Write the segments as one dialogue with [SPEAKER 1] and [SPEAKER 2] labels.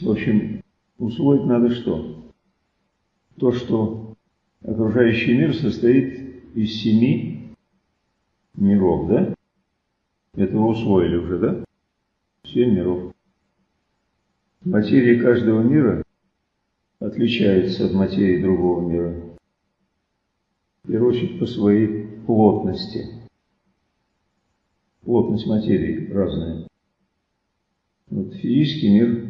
[SPEAKER 1] В общем, усвоить надо что? То, что окружающий мир состоит из семи миров, да? Это вы усвоили уже, да? Семь миров. Материя каждого мира отличается от материи другого мира. В первую очередь по своей плотности. Плотность материи разная. Вот физический мир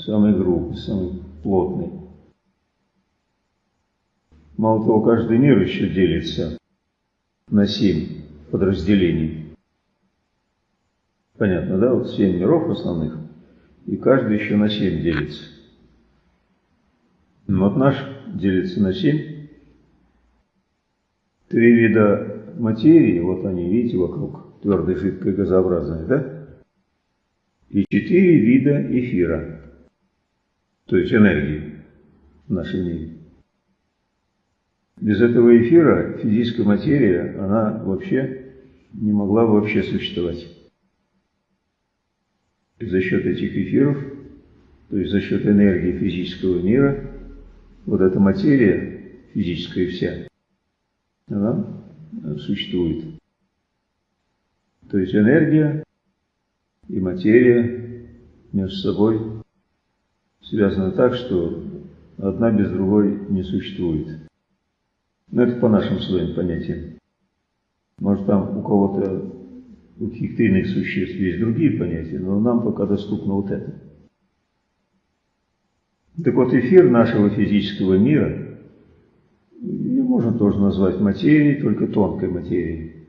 [SPEAKER 1] самый грубый, самый плотный. Мало того, каждый мир еще делится на семь подразделений. Понятно, да? Вот семь миров основных, и каждый еще на семь делится. Ну, вот наш делится на семь. Три вида материи, вот они, видите, вокруг, твердой, жидкой, газообразной, да? И четыре вида эфира, то есть энергии в нашем мире. Без этого эфира физическая материя, она вообще не могла бы вообще существовать. За счет этих эфиров, то есть за счет энергии физического мира, вот эта материя физическая вся, она существует. То есть энергия и материя между собой связаны так, что одна без другой не существует. Но это по нашим своим понятиям. Может, там у кого-то, у каких-то иных существ есть другие понятия, но нам пока доступно вот это. Так вот, эфир нашего физического мира, ее можно тоже назвать материей, только тонкой материей.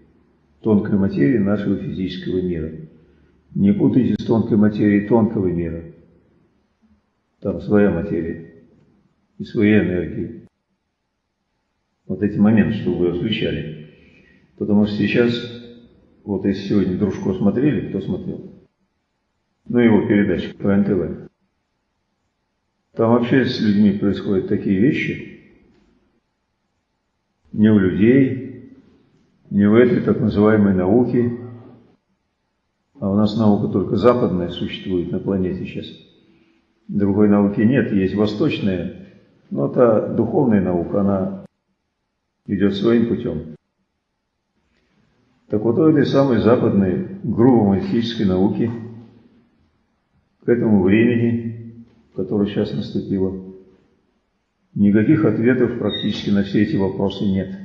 [SPEAKER 1] Тонкой материей нашего физического мира. Не путайте с тонкой материей тонкого мира. Там своя материя и свои энергии. Вот эти моменты, что вы освещали. Потому что сейчас, вот если сегодня Дружко смотрели, кто смотрел? Ну, его передача по НТВ. Там вообще с людьми происходят такие вещи, не у людей, не в этой так называемой науке, а у нас наука только западная существует на планете сейчас. Другой науки нет, есть восточная, но та духовная наука, она идет своим путем. Так вот, у этой самой западной грубо-математической науки к этому времени, которое сейчас наступило, никаких ответов практически на все эти вопросы нет.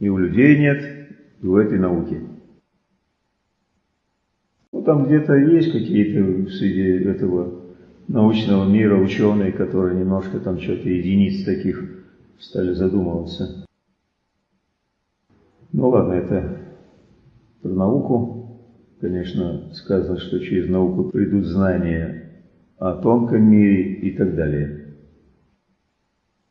[SPEAKER 1] И у людей нет, и у этой науки. Ну, там где-то есть какие-то среди этого научного мира ученые, которые немножко там что-то единиц таких стали задумываться. Ну ладно, это про науку. Конечно, сказано, что через науку придут знания о тонком мире и так далее.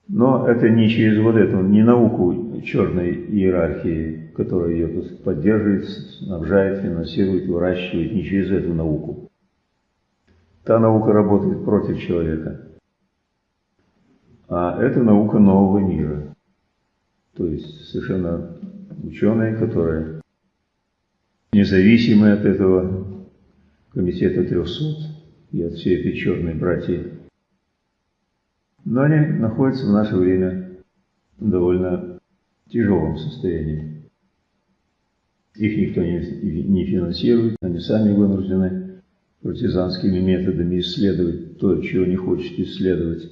[SPEAKER 1] Но это не через вот эту, не науку черной иерархии, которая ее поддерживает, снабжает, финансирует, выращивает, не через эту науку. Та наука работает против человека. А это наука нового мира. То есть совершенно ученые, которые независимы от этого комитета 300 и от всей этой черной братьи. Но они находятся в наше время в довольно тяжелом состоянии. Их никто не, не финансирует, они сами вынуждены партизанскими методами исследовать то, чего не хочет исследовать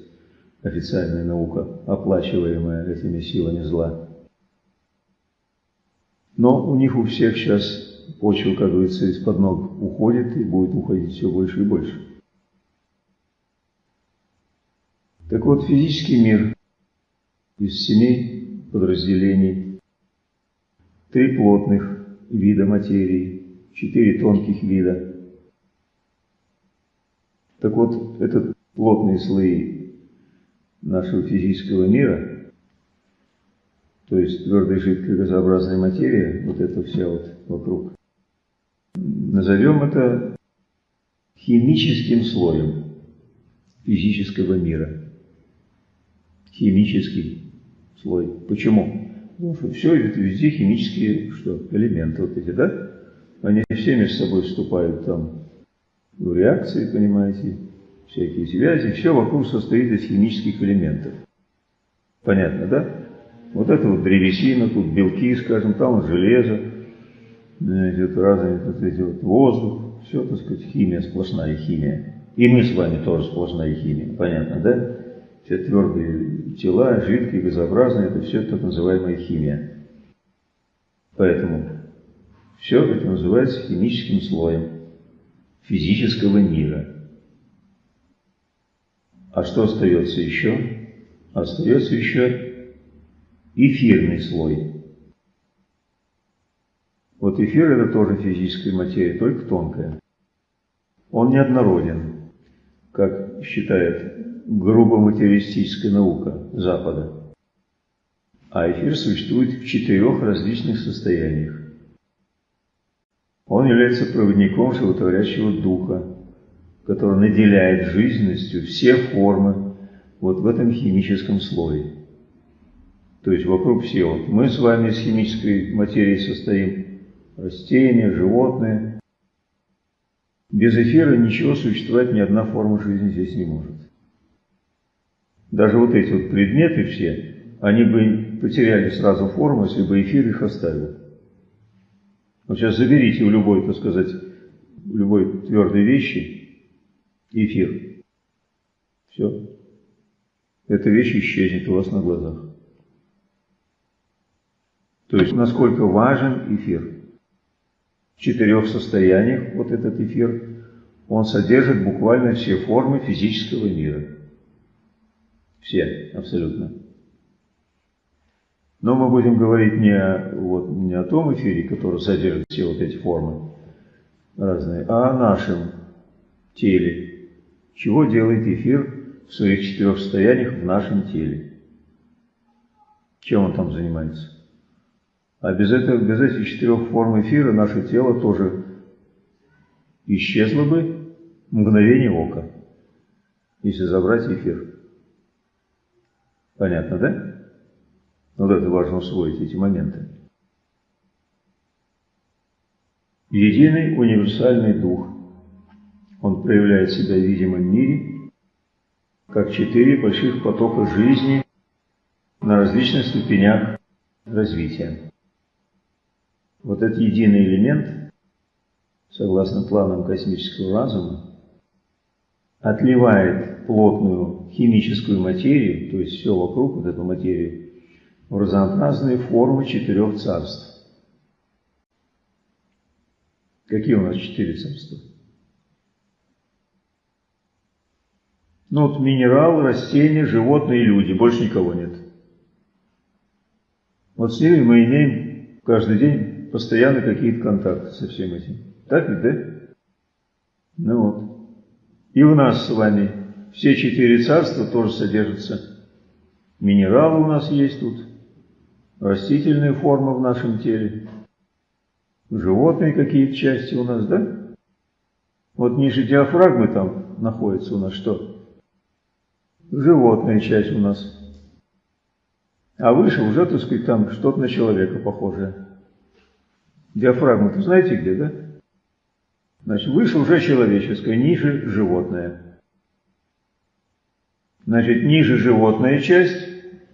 [SPEAKER 1] официальная наука, оплачиваемая этими силами зла. Но у них у всех сейчас почва, как говорится, из-под ног уходит и будет уходить все больше и больше. Так вот, физический мир из семи подразделений, три плотных вида материи, четыре тонких вида. Так вот, этот плотные слои нашего физического мира – то есть твердая жидкая газообразная материя, вот это вся вот вокруг. Назовем это химическим слоем физического мира. Химический слой. Почему? Потому что все это везде химические что, элементы вот эти, да? Они все между собой вступают там реакции, понимаете, всякие связи, все вокруг состоит из химических элементов. Понятно, да? Вот это вот древесина, тут белки, скажем, там железо, значит, разные эти вот воздух, все, так сказать, химия, сплошная химия. И мы с вами тоже сплошная химия, понятно, да? Все твердые тела, жидкие, газообразные, это все так называемая химия. Поэтому все это называется химическим слоем физического мира. А что остается еще? Остается еще эфирный слой. Вот эфир это тоже физическая материя, только тонкая. Он неоднороден, как считает грубо материалистическая наука Запада. А эфир существует в четырех различных состояниях. Он является проводником животворящего духа, который наделяет жизненностью все формы вот в этом химическом слое. То есть вокруг все. Мы с вами из химической материи состоим, растения, животные. Без эфира ничего существовать, ни одна форма жизни здесь не может. Даже вот эти вот предметы все, они бы потеряли сразу форму, если бы эфир их оставил. Вот сейчас заберите у любой, так сказать, у любой твердой вещи эфир. Все. Эта вещь исчезнет у вас на глазах. То есть, насколько важен эфир в четырех состояниях, вот этот эфир, он содержит буквально все формы физического мира. Все, абсолютно. Но мы будем говорить не о, вот, не о том эфире, который содержит все вот эти формы разные, а о нашем теле. Чего делает эфир в своих четырех состояниях в нашем теле? Чем он там занимается? А без, этого, без этих четырех форм эфира наше тело тоже исчезло бы мгновение ока, если забрать эфир. Понятно, да? Вот это важно усвоить, эти моменты. Единый универсальный дух. Он проявляет себя в видимом мире, как четыре больших потока жизни на различных ступенях развития. Вот этот единый элемент, согласно планам космического разума, отливает плотную химическую материю, то есть все вокруг, вот эту материю, в разнообразные формы четырех царств. Какие у нас четыре царства? Ну вот минерал, растения, животные люди, больше никого нет. Вот с ними мы имеем каждый день постоянно какие-то контакты со всем этим. Так ведь, да? Ну вот. И у нас с вами все четыре царства тоже содержатся. Минералы у нас есть тут, растительные формы в нашем теле, животные какие-то части у нас, да? Вот ниже диафрагмы там находится у нас что? Животная часть у нас. А выше уже, так сказать, там что-то на человека похожее. Диафрагма, вы знаете где, да? Значит, выше уже человеческое, ниже животное. Значит, ниже животная часть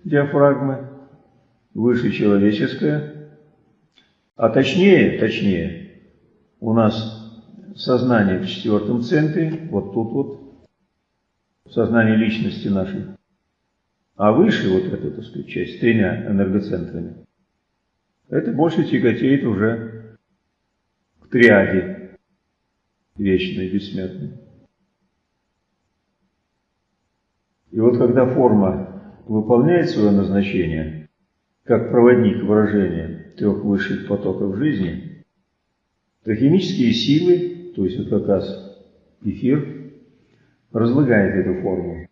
[SPEAKER 1] диафрагмы, выше человеческая. А точнее, точнее, у нас сознание в четвертом центре, вот тут вот, сознание личности нашей. А выше вот эта, так сказать, часть с тремя энергоцентрами, это больше тяготеет уже к триаде вечной, бессмертной. И вот когда форма выполняет свое назначение, как проводник выражения трех высших потоков жизни, то химические силы, то есть вот как раз эфир, разлагает эту форму.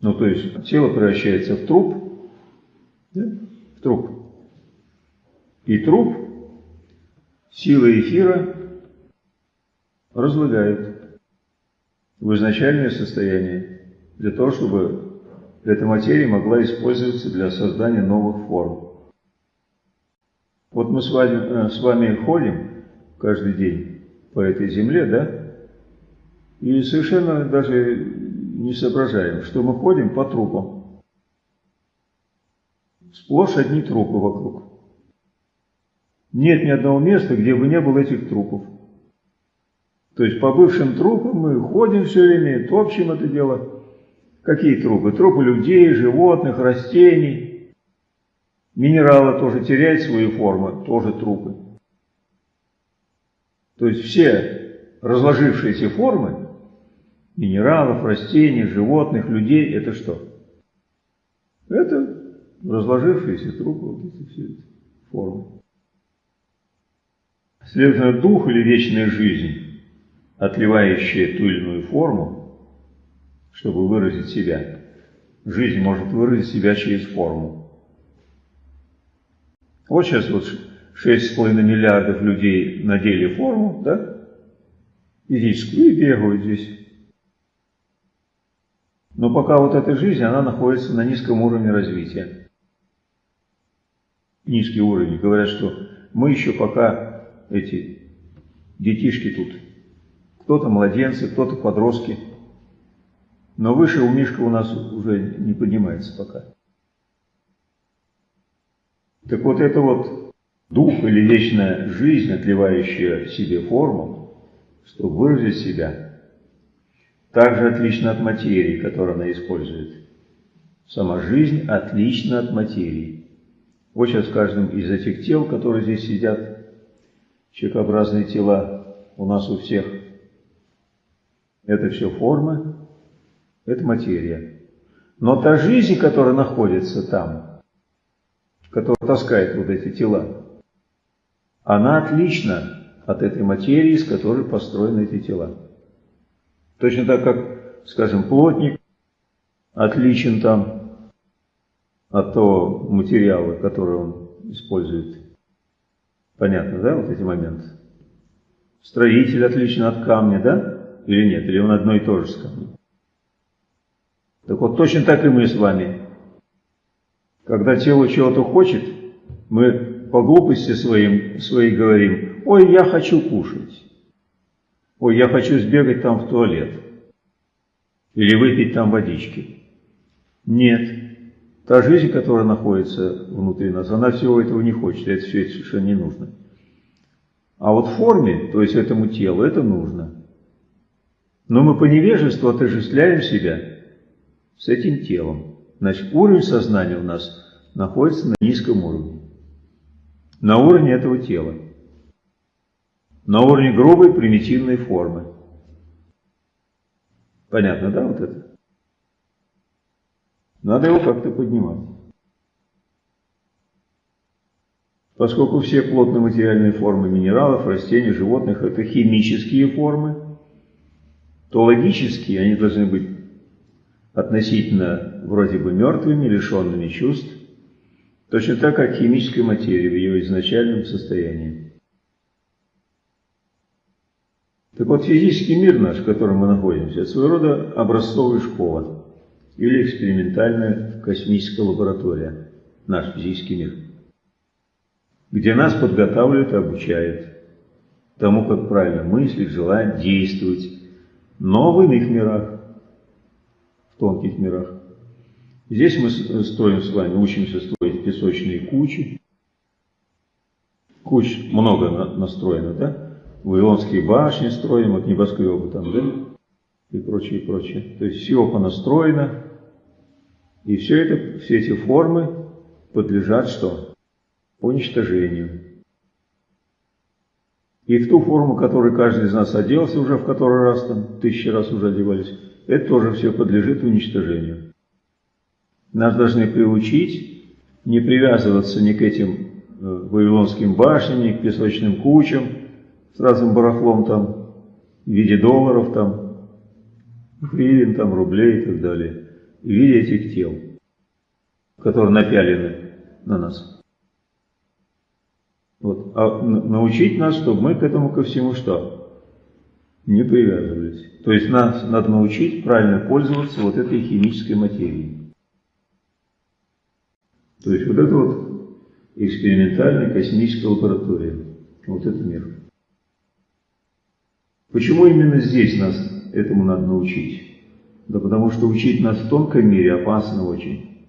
[SPEAKER 1] Ну, то есть тело превращается в труп, да? в труп. И труп силы эфира разлагают в изначальное состояние, для того, чтобы эта материя могла использоваться для создания новых форм. Вот мы с вами, э, с вами ходим каждый день по этой земле, да, И совершенно даже не соображаем, что мы ходим по трупам. Сплошь одни трупы вокруг. Нет ни одного места, где бы не было этих трупов. То есть по бывшим трупам мы ходим все время, топчем это дело. Какие трупы? Трупы людей, животных, растений. Минералы тоже теряют свою форму, тоже трупы. То есть все разложившиеся формы минералов, растений, животных, людей, это что? Это разложившиеся трупы, вот эти все эти формы. Следовательно, дух или вечная жизнь, отливающая ту или иную форму, чтобы выразить себя. Жизнь может выразить себя через форму. Вот сейчас вот 6,5 миллиардов людей надели форму, да, физическую, и бегают здесь. Но пока вот эта жизнь, она находится на низком уровне развития. Низкий уровень. Говорят, что мы еще пока эти детишки тут. Кто-то младенцы, кто-то подростки. Но выше у Мишка у нас уже не поднимается пока. Так вот это вот дух или вечная жизнь, отливающая себе форму, чтобы выразить себя, также отлично от материи, которую она использует. Сама жизнь отлична от материи. Вот сейчас в каждом из этих тел, которые здесь сидят, человекообразные тела у нас у всех, это все формы, это материя. Но та жизнь, которая находится там, которая таскает вот эти тела, она отлична от этой материи, из которой построены эти тела. Точно так, как, скажем, плотник отличен там от того материала, который он использует. Понятно, да, вот эти моменты? Строитель отличен от камня, да? Или нет? Или он одно и то же с камнем? Так вот, точно так и мы с вами. Когда тело чего-то хочет, мы по глупости своим, своей говорим, ой, я хочу кушать. Ой, я хочу сбегать там в туалет. Или выпить там водички. Нет. Та жизнь, которая находится внутри нас, она всего этого не хочет. Это все это совершенно не нужно. А вот форме, то есть этому телу, это нужно. Но мы по невежеству отождествляем себя с этим телом. Значит, уровень сознания у нас находится на низком уровне. На уровне этого тела. На уровне грубой примитивной формы. Понятно, да, вот это? Надо его как-то поднимать. Поскольку все плотно-материальные формы минералов, растений, животных – это химические формы, то логически они должны быть относительно вроде бы мертвыми, лишенными чувств, точно так, как химическая материя в ее изначальном состоянии. Так вот, физический мир наш, в котором мы находимся, это своего рода образцовая школа или экспериментальная космическая лаборатория, наш физический мир, где нас подготавливают и обучают тому, как правильно мыслить, желать, действовать, но в иных мирах, тонких мирах. Здесь мы строим с вами, учимся строить песочные кучи. Куч много настроено, да? Вавилонские башни строим, вот небоскребы там, да? И прочее, прочее. То есть все понастроено. И все это, все эти формы подлежат что? Уничтожению. И в ту форму, которой каждый из нас оделся уже в который раз, там, тысячи раз уже одевались, это тоже все подлежит уничтожению. Нас должны приучить не привязываться ни к этим э, вавилонским башням, ни к песочным кучам с разным барахлом там, в виде долларов там, гривен там, рублей и так далее, в виде этих тел, которые напялены на нас. Вот. А научить нас, чтобы мы к этому ко всему что? Не привязывались. То есть нас надо научить правильно пользоваться вот этой химической материей. То есть вот это вот экспериментальная космическая лаборатория. Вот это мир. Почему именно здесь нас этому надо научить. Да потому что учить нас в тонком мире опасно очень.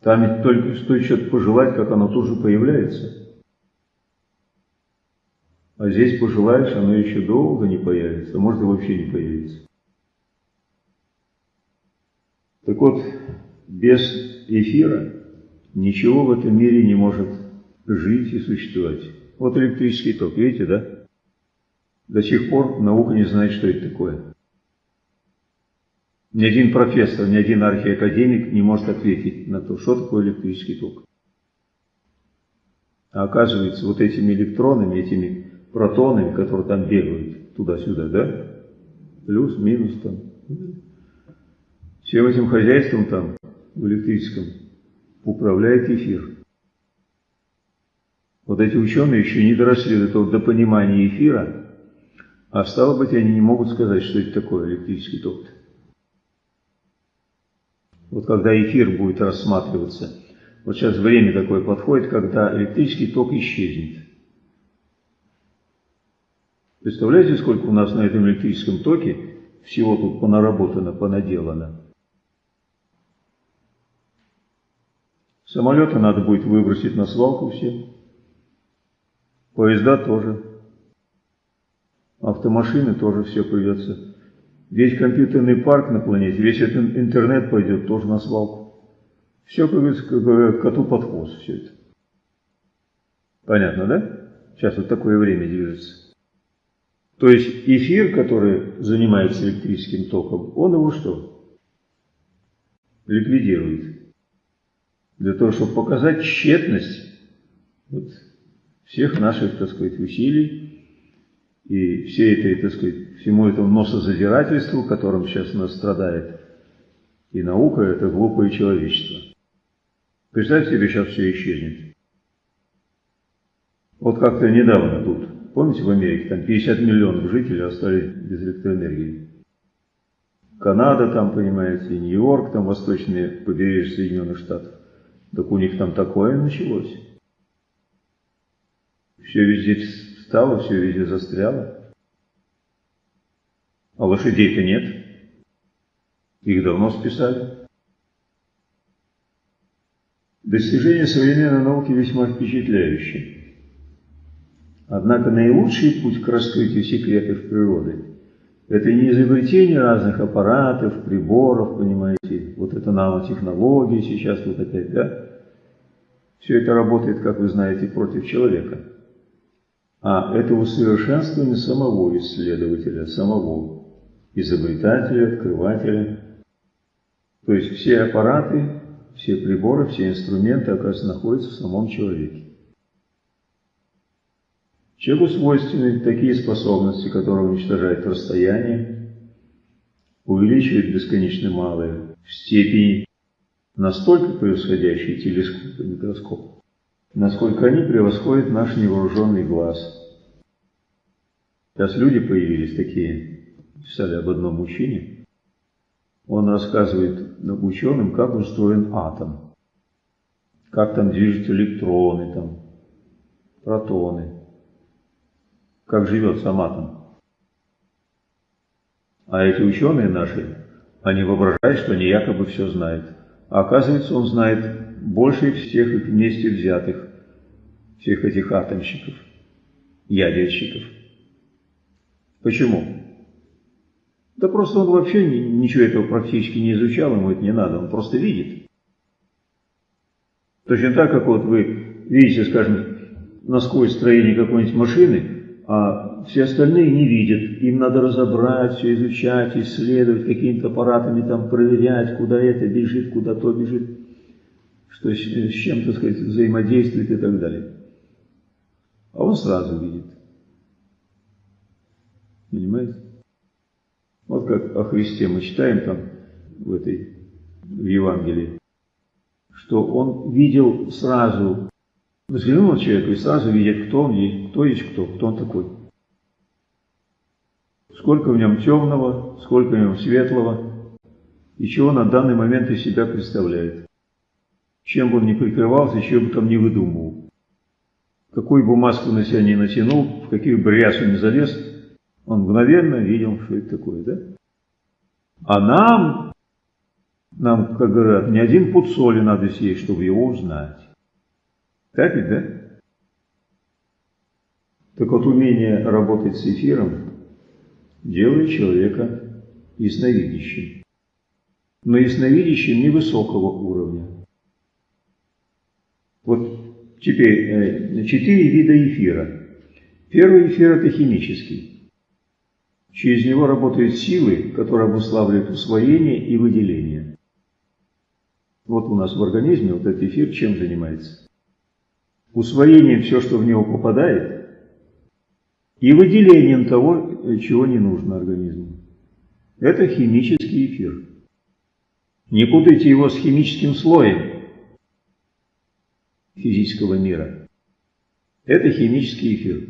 [SPEAKER 1] Там ведь только стоит что-то пожелать, как оно тоже появляется. А здесь пожелаешь, оно еще долго не появится, а может и вообще не появится. Так вот, без эфира ничего в этом мире не может жить и существовать. Вот электрический ток, видите, да? До сих пор наука не знает, что это такое. Ни один профессор, ни один архиакадемик не может ответить на то, что такое электрический ток. А оказывается, вот этими электронами, этими протонами, которые там бегают туда-сюда, да? Плюс, минус там. Всем этим хозяйством там, в электрическом, управляет эфир. Вот эти ученые еще не доросли до, того, до понимания эфира, а стало быть, они не могут сказать, что это такое электрический ток. Вот когда эфир будет рассматриваться, вот сейчас время такое подходит, когда электрический ток исчезнет. Представляете, сколько у нас на этом электрическом токе всего тут понаработано, понаделано? Самолеты надо будет выбросить на свалку все. Поезда тоже. Автомашины тоже все придется. Весь компьютерный парк на планете, весь этот интернет пойдет тоже на свалку. Все, как говорится, коту под хвост все это. Понятно, да? Сейчас вот такое время движется. То есть эфир, который занимается электрическим током, он его что? Ликвидирует. Для того, чтобы показать тщетность вот, всех наших, так сказать, усилий и всей этой, так сказать, всему этому носозадирательству, которым сейчас нас страдает и наука, это глупое человечество. Представьте себе, сейчас все исчезнет. Вот как-то недавно тут, помните, в Америке, там 50 миллионов жителей остались без электроэнергии. Канада там, понимаете, Нью-Йорк, там восточные побережья Соединенных Штатов. Так у них там такое началось. Все везде встало, все везде застряло. А лошадей-то нет. Их давно списали. Достижения современной науки весьма впечатляющие. Однако наилучший путь к раскрытию секретов природы – это не изобретение разных аппаратов, приборов, понимаете, вот это нанотехнологии сейчас вот опять, да? Все это работает, как вы знаете, против человека – а это усовершенствование самого исследователя, самого изобретателя, открывателя. То есть все аппараты, все приборы, все инструменты, оказывается, находятся в самом человеке. Человеку свойственны такие способности, которые уничтожают расстояние, увеличивают бесконечно малые в степени настолько превосходящие телескоп и микроскоп, насколько они превосходят наш невооруженный глаз. Сейчас люди появились такие, писали об одном мужчине. Он рассказывает ученым, как устроен атом, как там движутся электроны, там, протоны, как живет сам атом. А эти ученые наши, они воображают, что они якобы все знают. А оказывается, он знает больше всех их вместе взятых, всех этих атомщиков, ядерщиков. Почему? Да просто он вообще ничего этого практически не изучал, ему это не надо, он просто видит. Точно так, как вот вы видите, скажем, насквозь строение какой-нибудь машины, а все остальные не видят. Им надо разобрать, все изучать, исследовать, какими-то аппаратами там проверять, куда это бежит, куда то бежит что с, с чем, так сказать, взаимодействует и так далее. А он сразу видит. Понимаете? Вот как о Христе мы читаем там в этой в Евангелии, что он видел сразу, взглянул на человека и сразу видит, кто он есть, кто есть кто, кто он такой. Сколько в нем темного, сколько в нем светлого, и чего на данный момент из себя представляет чем бы он ни прикрывался, чем бы там не выдумывал. Какую бы маску на себя не натянул, в каких бы рясу не залез, Он мгновенно видел, что это такое, да? А нам, нам, как говорят, не один пуд соли надо съесть, чтобы его узнать. Так ведь, да? Так вот, умение работать с эфиром делает человека ясновидящим. Но ясновидящим невысокого уровня. Вот теперь э, четыре вида эфира. Первый эфир – это химический. Через него работают силы, которые обуславливают усвоение и выделение. Вот у нас в организме вот этот эфир чем занимается? Усвоением все, что в него попадает, и выделением того, чего не нужно организму. Это химический эфир. Не путайте его с химическим слоем физического мира. Это химический эфир.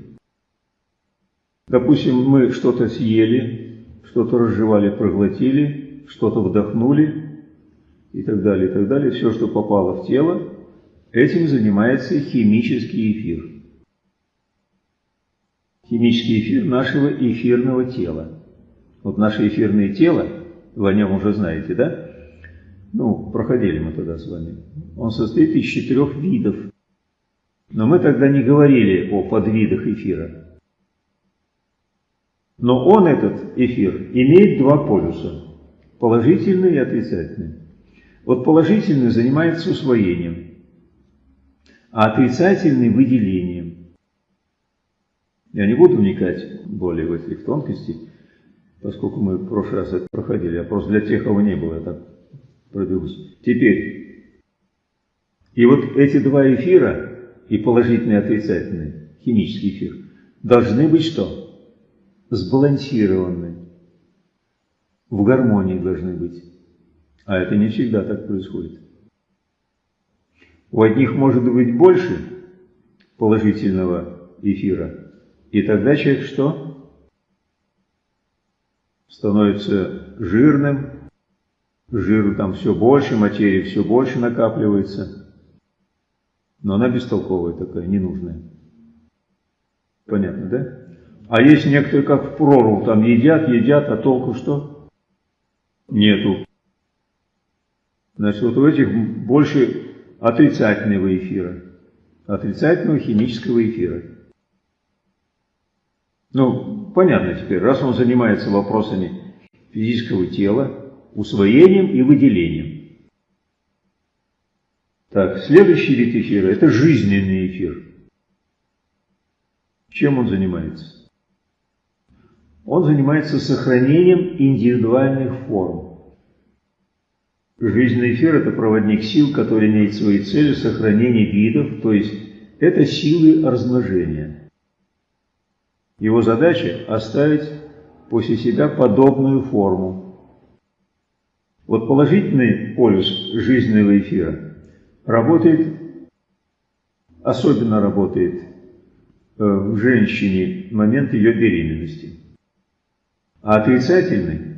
[SPEAKER 1] Допустим, мы что-то съели, что-то разжевали, проглотили, что-то вдохнули и так далее, и так далее. Все, что попало в тело, этим занимается химический эфир. Химический эфир нашего эфирного тела. Вот наше эфирное тело, вы о нем уже знаете, да? Ну, проходили мы тогда с вами. Он состоит из четырех видов. Но мы тогда не говорили о подвидах эфира. Но он, этот эфир, имеет два полюса. Положительный и отрицательный. Вот положительный занимается усвоением, а отрицательный – выделением. Я не буду вникать более в эти тонкости, поскольку мы в прошлый раз это проходили, а просто для тех, кого не было, я так пробегусь. Теперь, и вот эти два эфира, и положительный и отрицательный, химический эфир, должны быть что? сбалансированы, в гармонии должны быть. А это не всегда так происходит. У одних может быть больше положительного эфира, и тогда человек что? Становится жирным, жиру там все больше, материи все больше накапливается, но она бестолковая такая, ненужная. Понятно, да? А есть некоторые, как в прорву, там едят, едят, а толку что? Нету. Значит, вот у этих больше отрицательного эфира, отрицательного химического эфира. Ну, понятно теперь, раз он занимается вопросами физического тела, усвоением и выделением. Так, следующий вид эфира – это жизненный эфир. Чем он занимается? Он занимается сохранением индивидуальных форм. Жизненный эфир – это проводник сил, который имеет свои цели сохранения видов, то есть это силы размножения. Его задача – оставить после себя подобную форму. Вот положительный полюс жизненного эфира работает, особенно работает э, в женщине в момент ее беременности. А отрицательный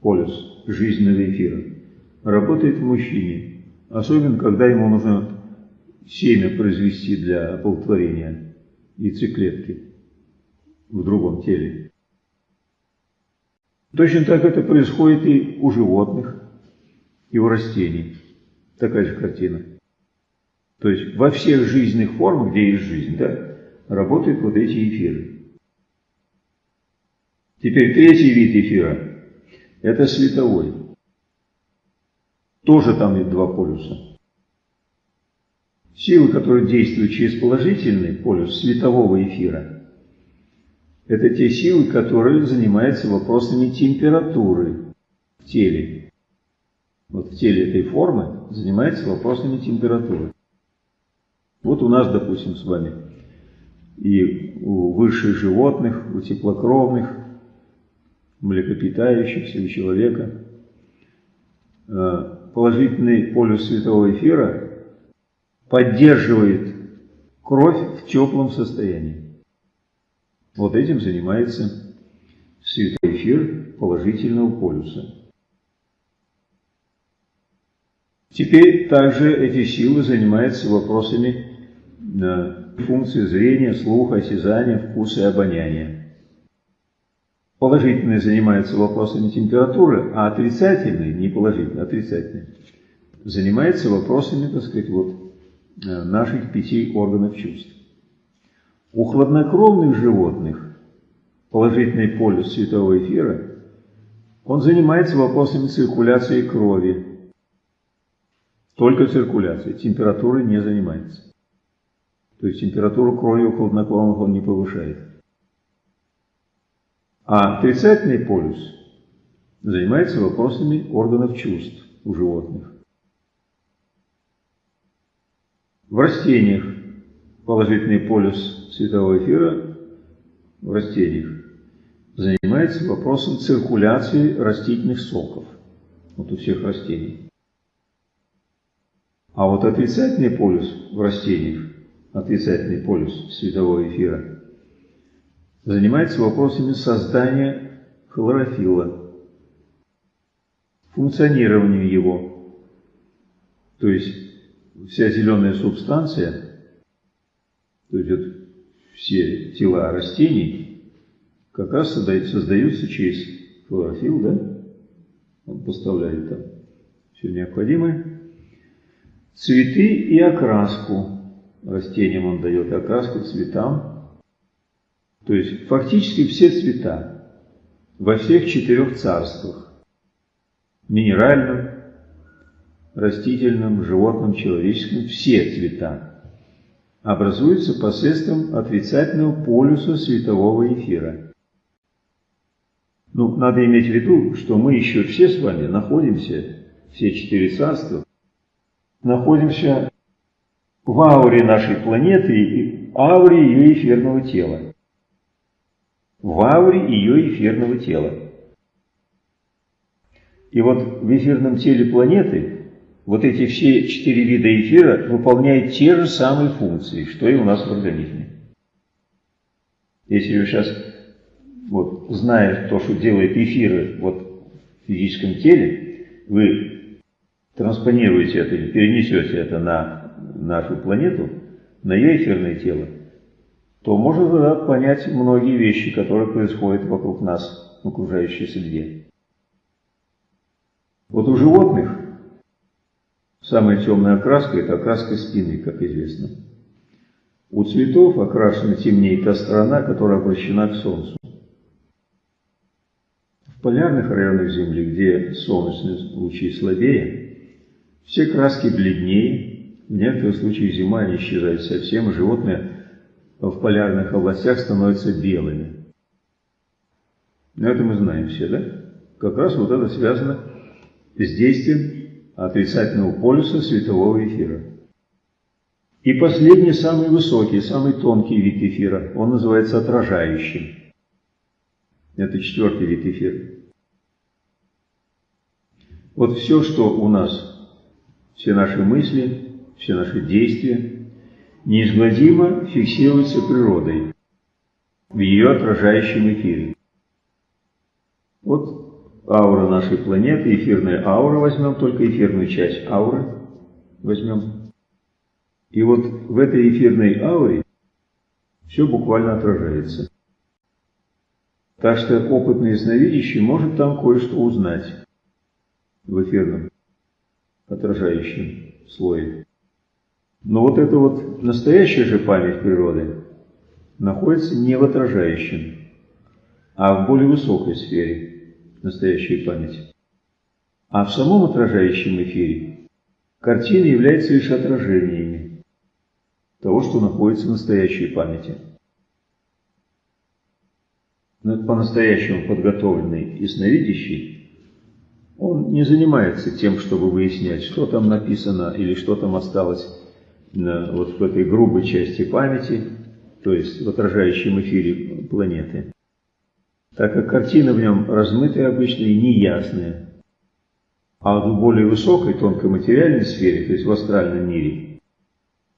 [SPEAKER 1] полюс жизненного эфира работает в мужчине, особенно когда ему нужно семя произвести для оплодотворения яйцеклетки в другом теле. Точно так это происходит и у животных, и у растений. Такая же картина. То есть во всех жизненных формах, где есть жизнь, да, работают вот эти эфиры. Теперь третий вид эфира – это световой. Тоже там есть два полюса. Силы, которые действуют через положительный полюс светового эфира, это те силы, которые занимаются вопросами температуры в теле. Вот в теле этой формы занимается вопросами температуры. Вот у нас, допустим, с вами и у высших животных, у теплокровных, млекопитающихся, у человека. Положительный полюс светового эфира поддерживает кровь в теплом состоянии. Вот этим занимается световой эфир положительного полюса. Теперь также эти силы занимаются вопросами э, функции зрения, слуха, осязания, вкуса и обоняния. Положительный занимается вопросами температуры, а отрицательный, не положительный, отрицательный, занимается вопросами, так сказать, вот, э, наших пяти органов чувств. У хладнокровных животных положительный полюс светового эфира, он занимается вопросами циркуляции крови. Только циркуляцией, температурой не занимается. То есть температуру крови у хладнокровных он не повышает. А отрицательный полюс занимается вопросами органов чувств у животных. В растениях положительный полюс светового эфира в растениях занимается вопросом циркуляции растительных соков. Вот у всех растений. А вот отрицательный полюс в растениях, отрицательный полюс светового эфира, занимается вопросами создания хлорофилла, функционированию его. То есть вся зеленая субстанция, то есть вот все тела растений, как раз создаются через хлорофилл, да? Он поставляет там все необходимое. Цветы и окраску. Растениям он дает окраску цветам. То есть фактически все цвета во всех четырех царствах. Минеральном, растительном, животном, человеческом, все цвета образуются посредством отрицательного полюса светового эфира. Ну, надо иметь в виду, что мы еще все с вами находимся, все четыре царства, находимся в ауре нашей планеты и ауре ее эфирного тела. В ауре ее эфирного тела. И вот в эфирном теле планеты вот эти все четыре вида эфира выполняют те же самые функции, что и у нас в организме. Если вы сейчас, вот, зная то, что делает эфиры вот, в физическом теле, вы транспонируете это, перенесете это на нашу планету, на ее эфирное тело, то можно тогда понять многие вещи, которые происходят вокруг нас, в окружающей среде. Вот у животных Самая темная окраска – это окраска спины, как известно. У цветов окрашена темнее та сторона, которая обращена к Солнцу. В полярных районах Земли, где солнечные лучи слабее, все краски бледнее, в некоторых случаях зима не исчезает совсем, и животные в полярных областях становятся белыми. Но это мы знаем все, да? Как раз вот это связано с действием отрицательного полюса светового эфира. И последний, самый высокий, самый тонкий вид эфира, он называется отражающим. Это четвертый вид эфира. Вот все, что у нас, все наши мысли, все наши действия, неизгладимо фиксируется природой в ее отражающем эфире. Вот аура нашей планеты, эфирная аура возьмем, только эфирную часть ауры возьмем. И вот в этой эфирной ауре все буквально отражается. Так что опытный ясновидящий может там кое-что узнать в эфирном отражающем слое. Но вот эта вот настоящая же память природы находится не в отражающем, а в более высокой сфере – настоящую память. А в самом отражающем эфире картины являются лишь отражениями того, что находится в настоящей памяти. Но по-настоящему подготовленный ясновидящий, он не занимается тем, чтобы выяснять, что там написано или что там осталось на, вот в этой грубой части памяти, то есть в отражающем эфире планеты так как картина в нем размытая обычно и неясная. А в более высокой, тонкой материальной сфере, то есть в астральном мире,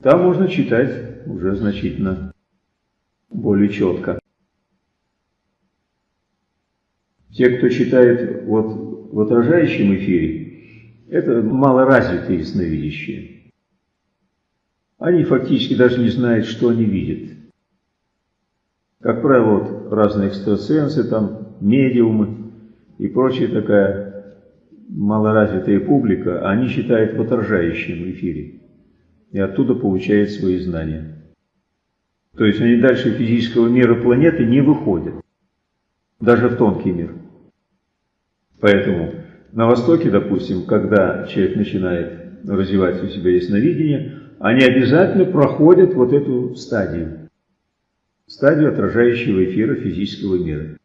[SPEAKER 1] там можно читать уже значительно более четко. Те, кто читает вот в отражающем эфире, это малоразвитые ясновидящие. Они фактически даже не знают, что они видят. Как правило, вот разные экстрасенсы там медиумы и прочая такая малоразвитая публика, они считают в отражающем эфире и оттуда получают свои знания. То есть они дальше физического мира планеты не выходят, даже в тонкий мир. Поэтому на Востоке, допустим, когда человек начинает развивать у себя ясновидение, они обязательно проходят вот эту стадию. Стадию отражающего эфира физического мира.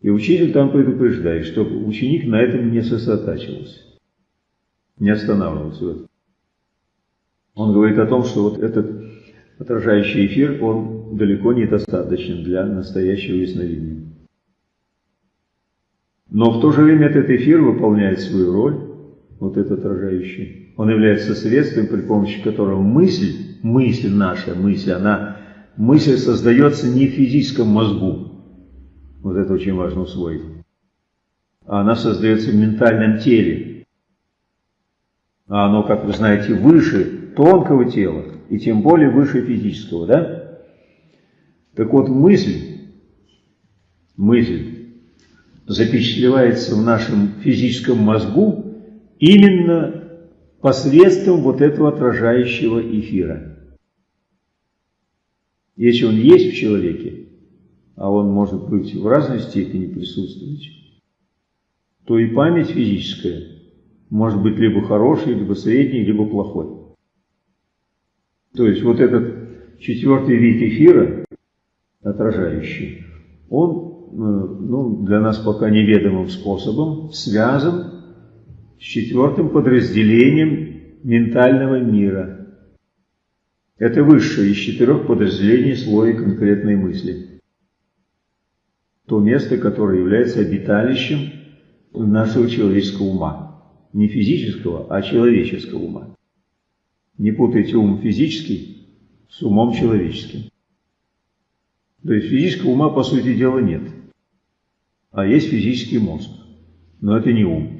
[SPEAKER 1] И учитель там предупреждает, чтобы ученик на этом не сосредотачивался, не останавливался. Он говорит о том, что вот этот отражающий эфир, он далеко не достаточен для настоящего ясновидения. Но в то же время этот эфир выполняет свою роль, вот этот отражающий. Он является средством, при помощи которого мысль, мысль наша, мысль, она, мысль создается не в физическом мозгу, вот это очень важно усвоить, а она создается в ментальном теле. А оно, как вы знаете, выше тонкого тела, и тем более выше физического, да? Так вот, мысль, мысль запечатлевается в нашем физическом мозгу именно посредством вот этого отражающего эфира. Если он есть в человеке, а он может быть в разной степени присутствовать, то и память физическая может быть либо хорошей, либо средней, либо плохой. То есть вот этот четвертый вид эфира, отражающий, он Э, ну, для нас пока неведомым способом связан с четвертым подразделением ментального мира. Это высшее из четырех подразделений слоя конкретной мысли. То место, которое является обиталищем нашего человеческого ума. Не физического, а человеческого ума. Не путайте ум физический с умом человеческим. То есть физического ума, по сути дела, нет а есть физический мозг. Но это не ум.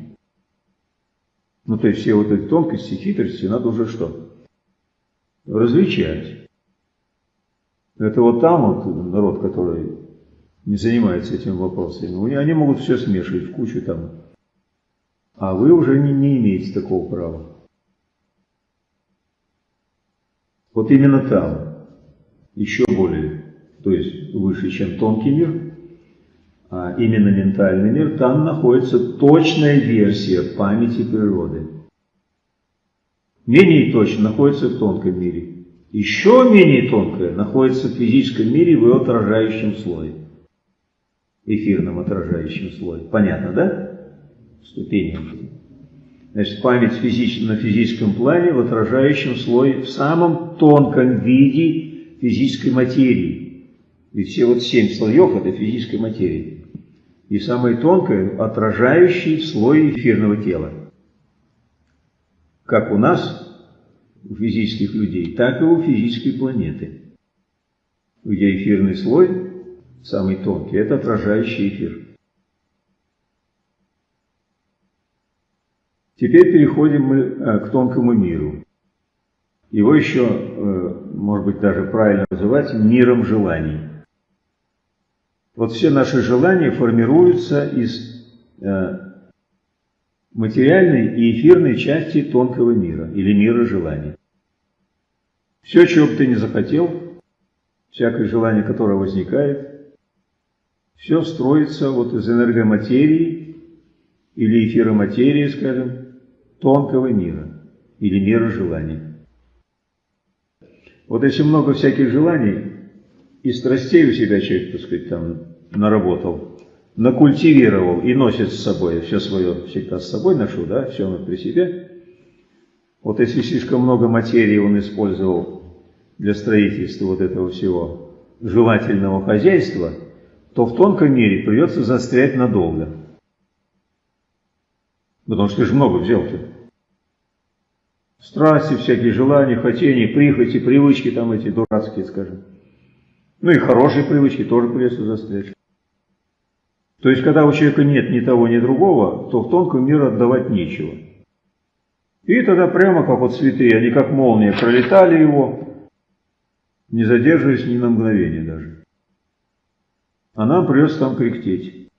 [SPEAKER 1] Ну, то есть все вот эти тонкости, хитрости надо уже что? Различать. Это вот там вот народ, который не занимается этим вопросом, они могут все смешивать в кучу там. А вы уже не, не имеете такого права. Вот именно там, еще более, то есть выше, чем тонкий мир, именно ментальный мир, там находится точная версия памяти природы. Менее точно находится в тонком мире. Еще менее тонкое находится в физическом мире в его отражающем слое. Эфирном отражающем слое. Понятно, да? Ступени. Значит, память физич... на физическом плане в отражающем слое, в самом тонком виде физической материи. Ведь все вот семь слоев – это физическая материя и самое тонкое, отражающий слой эфирного тела. Как у нас, у физических людей, так и у физической планеты. Где эфирный слой, самый тонкий, это отражающий эфир. Теперь переходим мы э, к тонкому миру. Его еще, э, может быть, даже правильно называть миром желаний. Вот все наши желания формируются из э, материальной и эфирной части тонкого мира или мира желаний. Все, чего бы ты не захотел, всякое желание, которое возникает, все строится вот из энергоматерии или эфироматерии, скажем, тонкого мира или мира желаний. Вот если много всяких желаний и страстей у себя человек, так сказать, там наработал, накультивировал и носит с собой, все свое всегда с собой ношу, да, все оно при себе. Вот если слишком много материи он использовал для строительства вот этого всего желательного хозяйства, то в тонком мире придется застрять надолго. Потому что ты же много взял-то. Страсти, всякие желания, хотения, прихоти, привычки там эти дурацкие, скажем. Ну и хорошие привычки тоже придется застрять. То есть, когда у человека нет ни того, ни другого, то в тонком мир отдавать нечего. И тогда прямо как вот цветы, они как молния пролетали его, не задерживаясь ни на мгновение даже. А нам придется там кряхтеть.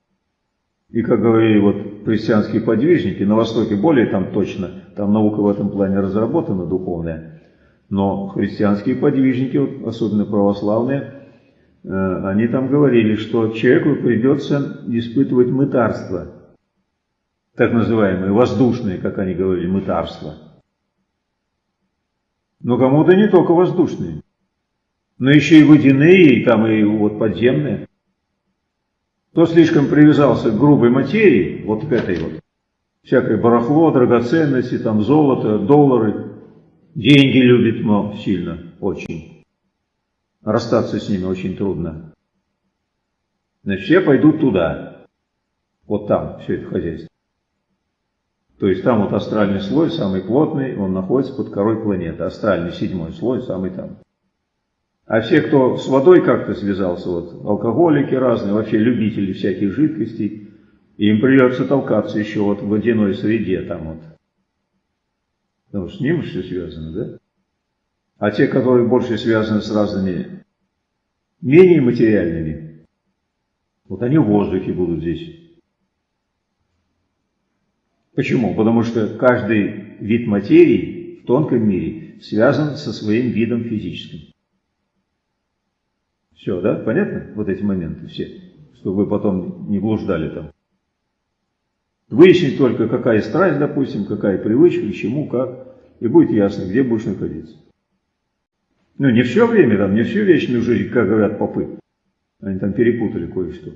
[SPEAKER 1] И, как говорили вот христианские подвижники, на Востоке более там точно, там наука в этом плане разработана духовная, но христианские подвижники, особенно православные, они там говорили, что человеку придется испытывать мытарство, так называемые воздушные, как они говорили, мытарство. Но кому-то не только воздушные, но еще и водяные, и там и вот подземные. Кто слишком привязался к грубой материи, вот к этой вот, всякое барахло, драгоценности, там золото, доллары, деньги любит, мол, сильно, очень. Расстаться с ними очень трудно. Значит, все пойдут туда, вот там, все это хозяйство. То есть там вот астральный слой, самый плотный, он находится под корой планеты. Астральный седьмой слой, самый там. А все, кто с водой как-то связался, вот алкоголики разные, вообще любители всяких жидкостей, им придется толкаться еще вот в водяной среде там вот. Потому что с ним все связано, да? А те, которые больше связаны с разными менее материальными, вот они в воздухе будут здесь. Почему? Потому что каждый вид материи в тонком мире связан со своим видом физическим. Все, да? Понятно? Вот эти моменты все, чтобы вы потом не блуждали там. Выяснить только, какая страсть, допустим, какая привычка, к чему, как, и будет ясно, где будешь находиться. Ну, не все время, там, не всю вечную жизнь, как говорят попы. Они там перепутали кое-что.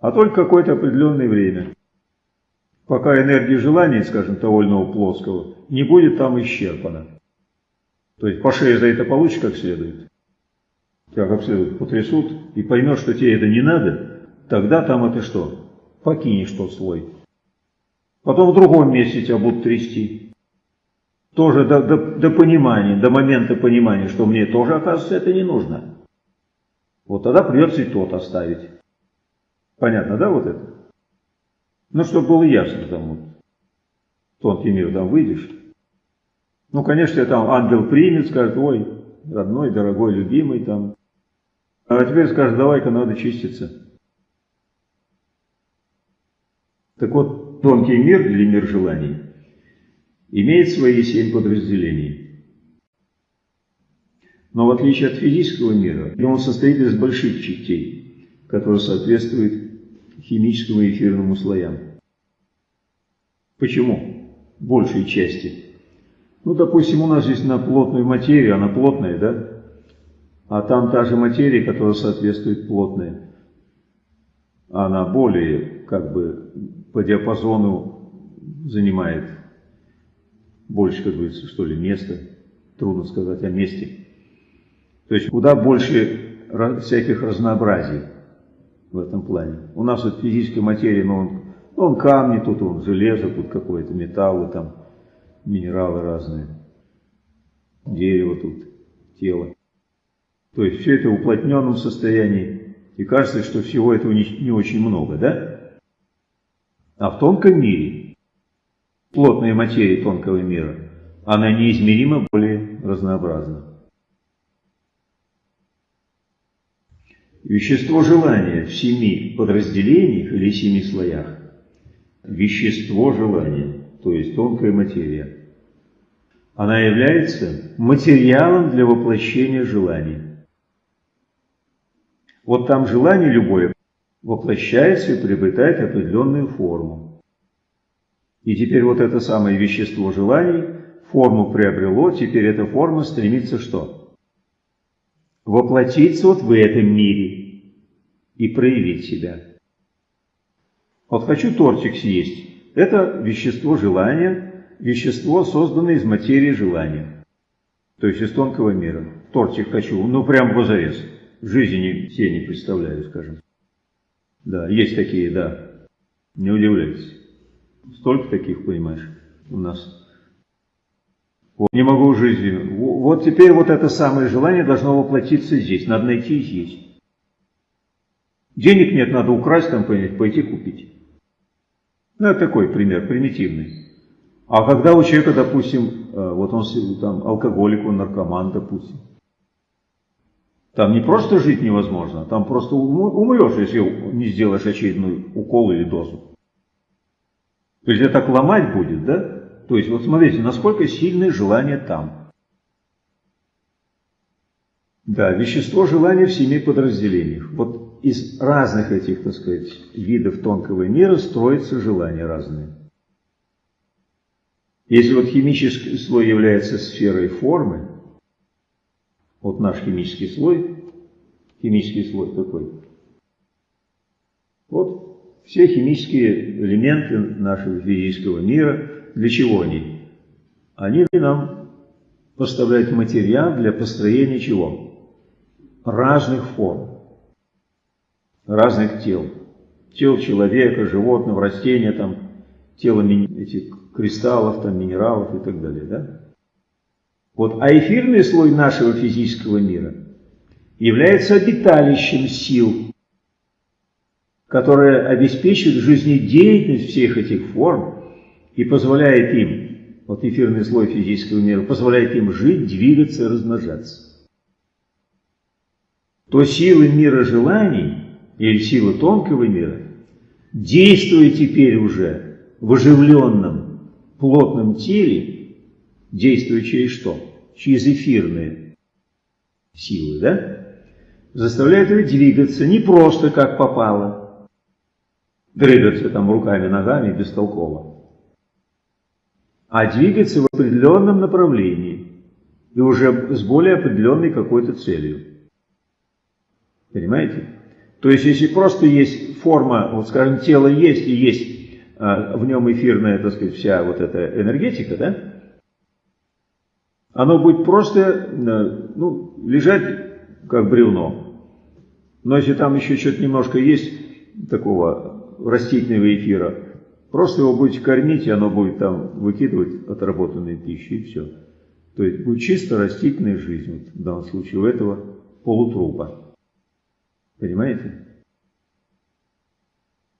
[SPEAKER 1] А только какое-то определенное время пока энергия желания, скажем, того плоского, не будет там исчерпана. То есть по шее за это получишь как следует, тебя как следует потрясут, и поймешь, что тебе это не надо, тогда там это что? Покинешь тот слой. Потом в другом месте тебя будут трясти. Тоже до, до, до понимания, до момента понимания, что мне тоже, оказывается, это не нужно. Вот тогда придется и тот оставить. Понятно, да, вот это? Ну, чтобы было ясно там вот, тонкий мир, там выйдешь. Ну, конечно, там ангел примет, скажет, ой, родной, дорогой, любимый там. А теперь скажет, давай-ка надо чиститься. Так вот, тонкий мир или мир желаний имеет свои семь подразделений. Но в отличие от физического мира, он состоит из больших частей, которые соответствуют химическому и эфирному слоям. Почему? Большей части. Ну, допустим, у нас здесь на плотную материю, она плотная, да? А там та же материя, которая соответствует плотной. Она более, как бы, по диапазону занимает больше, как говорится, что ли, места. Трудно сказать о месте. То есть куда больше всяких разнообразий в этом плане. У нас вот физической материи, ну, он, он камни, тут он железо, тут какое-то металлы, там минералы разные, дерево тут, тело. То есть все это в уплотненном состоянии, и кажется, что всего этого не, не очень много, да? А в тонком мире, плотная материя тонкого мира, она неизмеримо более разнообразна. Вещество желания в семи подразделениях или семи слоях. Вещество желания, то есть тонкая материя. Она является материалом для воплощения желаний. Вот там желание любое воплощается и приобретает определенную форму. И теперь вот это самое вещество желаний форму приобрело, теперь эта форма стремится что? воплотиться вот в этом мире и проявить себя. Вот хочу тортик съесть. Это вещество желания, вещество, созданное из материи желания. То есть из тонкого мира. Тортик хочу, ну прям в зарез. В жизни все не представляю, скажем. Да, есть такие, да. Не удивляйтесь. Столько таких, понимаешь, у нас. Вот, не могу жизни. Вот теперь вот это самое желание должно воплотиться здесь. Надо найти здесь. Денег нет, надо украсть, там пойти купить. Ну, это такой пример, примитивный. А когда у человека, допустим, э, вот он там алкоголик, он наркоман, допустим. Там не просто жить невозможно, там просто умрешь, если не сделаешь очередной укол или дозу. То есть это так ломать будет, да? То есть вот смотрите, насколько сильное желание там. Да, вещество желания в семи подразделениях. Вот из разных этих, так сказать, видов тонкого мира строятся желания разные. Если вот химический слой является сферой формы, вот наш химический слой, химический слой какой? Вот все химические элементы нашего физического мира, для чего они? Они нам поставляют материал для построения чего? Разных форм, разных тел. Тел человека, животного, растения, там, тело этих кристаллов, там, минералов и так далее. Да? Вот, а эфирный слой нашего физического мира является обиталищем сил, которое обеспечивает жизнедеятельность всех этих форм и позволяет им, вот эфирный слой физического мира, позволяет им жить, двигаться, размножаться. То силы мира желаний или силы тонкого мира, действуя теперь уже в оживленном плотном теле, действуя через что? Через эфирные силы, да? Заставляет его двигаться не просто как попало, дрыгаться там руками, ногами бестолково, а двигаться в определенном направлении и уже с более определенной какой-то целью. Понимаете? То есть, если просто есть форма, вот скажем, тело есть и есть а, в нем эфирная, так сказать, вся вот эта энергетика, да? Оно будет просто э, ну, лежать как бревно. Но если там еще что-то немножко есть такого растительного эфира, просто его будете кормить, и оно будет там выкидывать отработанные пищи, и все. То есть будет чисто растительная жизнь, вот, в данном случае у этого полутрупа. Понимаете?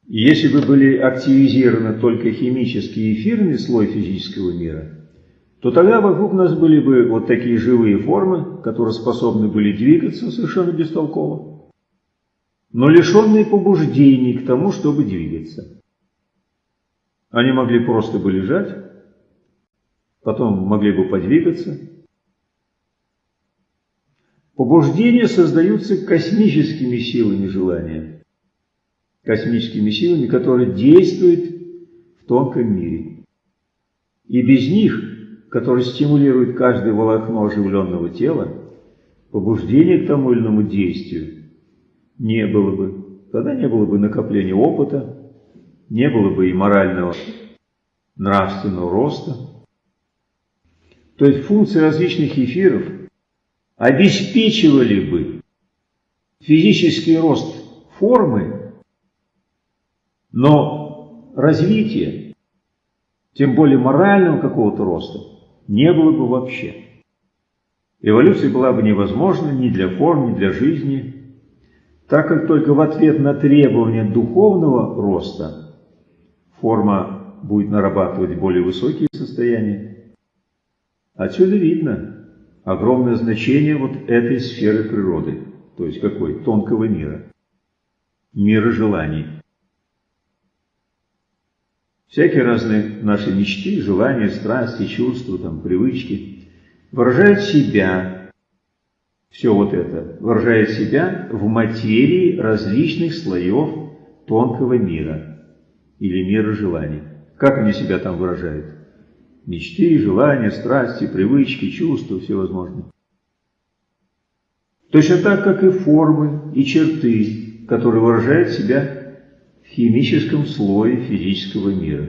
[SPEAKER 1] И если бы были активизированы только химический эфирный слой физического мира – то тогда вокруг нас были бы вот такие живые формы, которые способны были двигаться совершенно бестолково, но лишенные побуждений к тому, чтобы двигаться. Они могли просто бы лежать, потом могли бы подвигаться. Побуждения создаются космическими силами желания, космическими силами, которые действуют в тонком мире. И без них который стимулирует каждое волокно оживленного тела, побуждение к тому или иному действию не было бы. Тогда не было бы накопления опыта, не было бы и морального, нравственного роста. То есть функции различных эфиров обеспечивали бы физический рост формы, но развитие, тем более морального какого-то роста, не было бы вообще. Эволюция была бы невозможна ни для форм, ни для жизни, так как только в ответ на требования духовного роста форма будет нарабатывать более высокие состояния. Отсюда видно огромное значение вот этой сферы природы, то есть какой? Тонкого мира, мира желаний. Всякие разные наши мечты, желания, страсти, чувства, там, привычки выражают себя, все вот это, выражает себя в материи различных слоев тонкого мира или мира желаний. Как они себя там выражают? Мечты, желания, страсти, привычки, чувства всевозможные. Точно так, как и формы и черты, которые выражают себя химическом слое физического мира.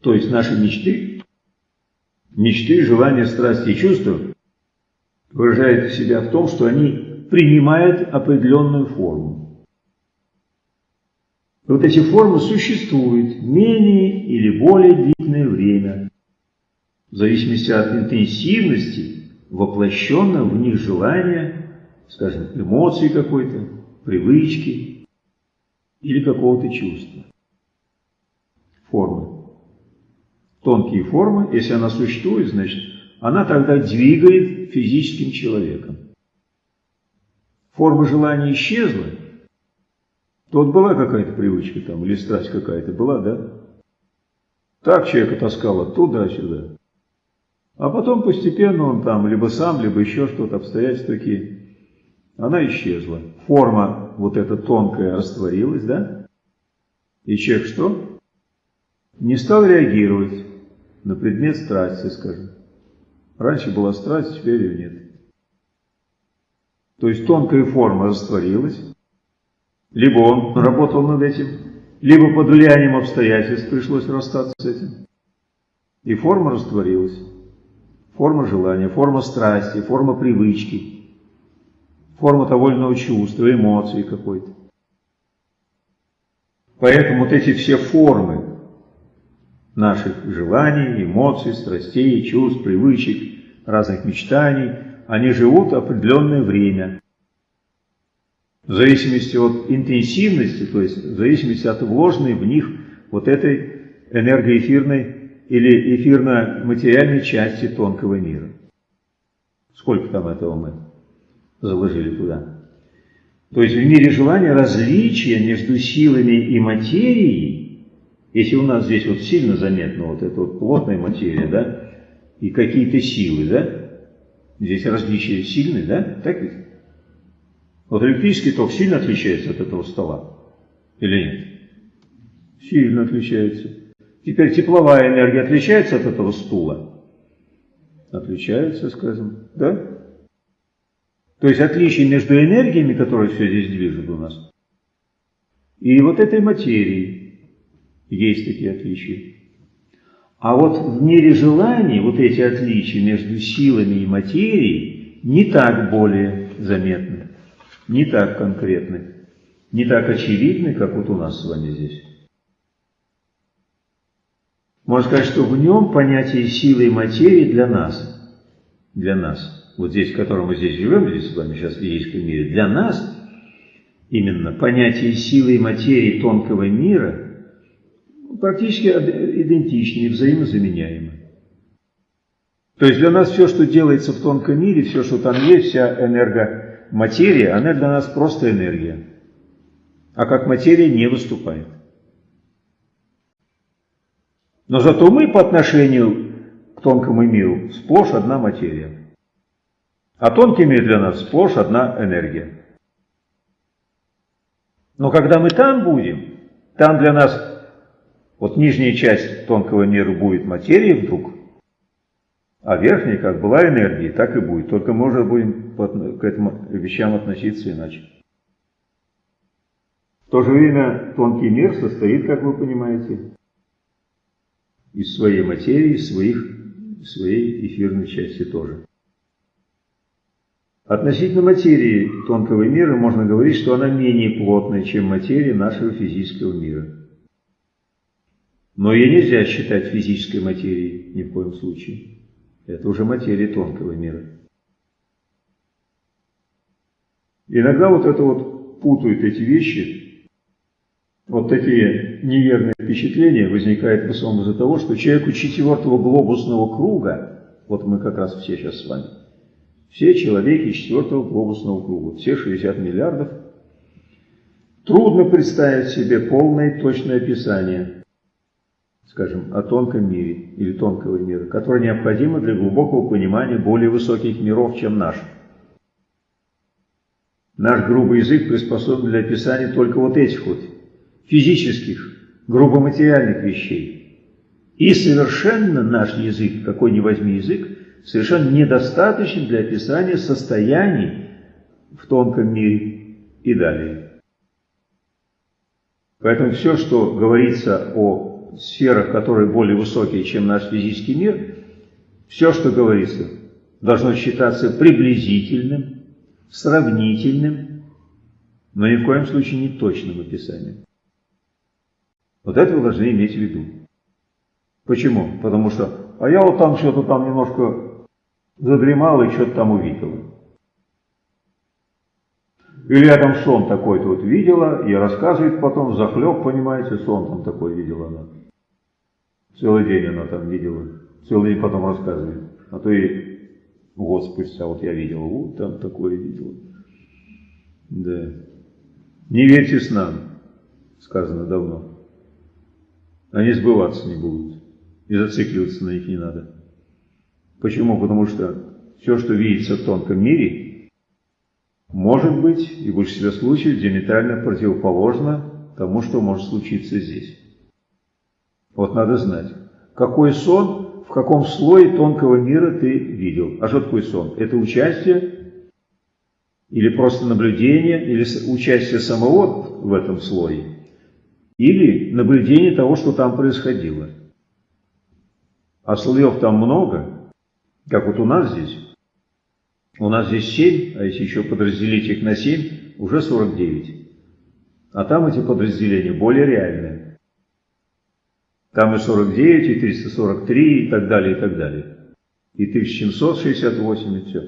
[SPEAKER 1] То есть наши мечты, мечты, желания, страсти и чувства выражают себя в том, что они принимают определенную форму. Вот эти формы существуют менее или более длительное время, в зависимости от интенсивности воплощенного в них желания, скажем, эмоции какой-то, привычки, или какого-то чувства. Формы. Тонкие формы, если она существует, значит, она тогда двигает физическим человеком. форма желания исчезла, то вот была какая-то привычка там, или страсть какая-то была, да? Так человека таскало туда-сюда. А потом постепенно он там, либо сам, либо еще что-то, обстоятельства такие, она исчезла. Форма вот эта тонкая растворилась, да? И человек что? Не стал реагировать на предмет страсти, скажем. Раньше была страсть, теперь ее нет. То есть тонкая форма растворилась, либо он работал над этим, либо под влиянием обстоятельств пришлось расстаться с этим. И форма растворилась. Форма желания, форма страсти, форма привычки, форма того или иного чувства, эмоции какой-то. Поэтому вот эти все формы наших желаний, эмоций, страстей, чувств, привычек, разных мечтаний, они живут определенное время. В зависимости от интенсивности, то есть в зависимости от вложенной в них вот этой энергоэфирной или эфирно-материальной части тонкого мира. Сколько там этого мы заложили туда? То есть в мире желания различия между силами и материей, если у нас здесь вот сильно заметно вот эта вот плотная материя, да, и какие-то силы, да, здесь различия сильные, да, так ведь? Вот электрический ток сильно отличается от этого стола или нет? Сильно отличается. Теперь тепловая энергия отличается от этого стула? Отличается, скажем, да? То есть отличие между энергиями, которые все здесь движут у нас, и вот этой материей есть такие отличия. А вот в мире желаний вот эти отличия между силами и материей не так более заметны, не так конкретны, не так очевидны, как вот у нас с вами здесь. Можно сказать, что в нем понятие силы и материи для нас, для нас – вот здесь, в котором мы здесь живем, здесь с вами сейчас в физическом мире, для нас именно понятие силы и материи тонкого мира практически идентичны и взаимозаменяемы. То есть для нас все, что делается в тонком мире, все, что там есть, вся энергоматерия, она для нас просто энергия. А как материя не выступает. Но зато мы по отношению к тонкому миру сплошь одна материя. А тонкий мир для нас сплошь одна энергия. Но когда мы там будем, там для нас вот нижняя часть тонкого мира будет материей вдруг, а верхняя как была энергией, так и будет. Только уже будем к этим вещам относиться иначе. В то же время тонкий мир состоит, как вы понимаете, из своей материи, из своих, своей эфирной части тоже. Относительно материи тонкого мира можно говорить, что она менее плотная, чем материя нашего физического мира. Но ее нельзя считать физической материей ни в коем случае. Это уже материя тонкого мира. Иногда вот это вот путают эти вещи, вот такие неверные впечатления возникают в основном из-за того, что человеку четвертого глобусного круга, вот мы как раз все сейчас с вами, все человеки четвертого глобусного круга, все 60 миллиардов. Трудно представить себе полное точное описание, скажем, о тонком мире или тонкого мира, которое необходимо для глубокого понимания более высоких миров, чем наш. Наш грубый язык приспособлен для описания только вот этих вот физических, грубо-материальных вещей. И совершенно наш язык, какой ни возьми язык, совершенно недостаточен для описания состояний в тонком мире и далее. Поэтому все, что говорится о сферах, которые более высокие, чем наш физический мир, все, что говорится, должно считаться приблизительным, сравнительным, но ни в коем случае не точным описанием. Вот это вы должны иметь в виду. Почему? Потому что, а я вот там что-то там немножко задремал и что-то там увидела. Я там сон такой-то вот видела, и рассказывает потом, захлеб, понимаете, сон там такой видела она. Целый день она там видела, целый день потом рассказывает. А то и год спустя вот я видела, вот там такое видела. Да. Не верьте снам, сказано давно. Они сбываться не будут. И зацикливаться на них не надо. Почему? Потому что все, что видится в тонком мире, может быть, и в большинстве случаев, диаметрально противоположно тому, что может случиться здесь. Вот надо знать, какой сон, в каком слое тонкого мира ты видел. А что такое сон? Это участие или просто наблюдение, или участие самого в этом слое, или наблюдение того, что там происходило. А слоев там много, как вот у нас здесь. У нас здесь 7, а если еще подразделить их на 7, уже 49. А там эти подразделения более реальные. Там и 49, и 343, и так далее, и так далее. И 1768, и все.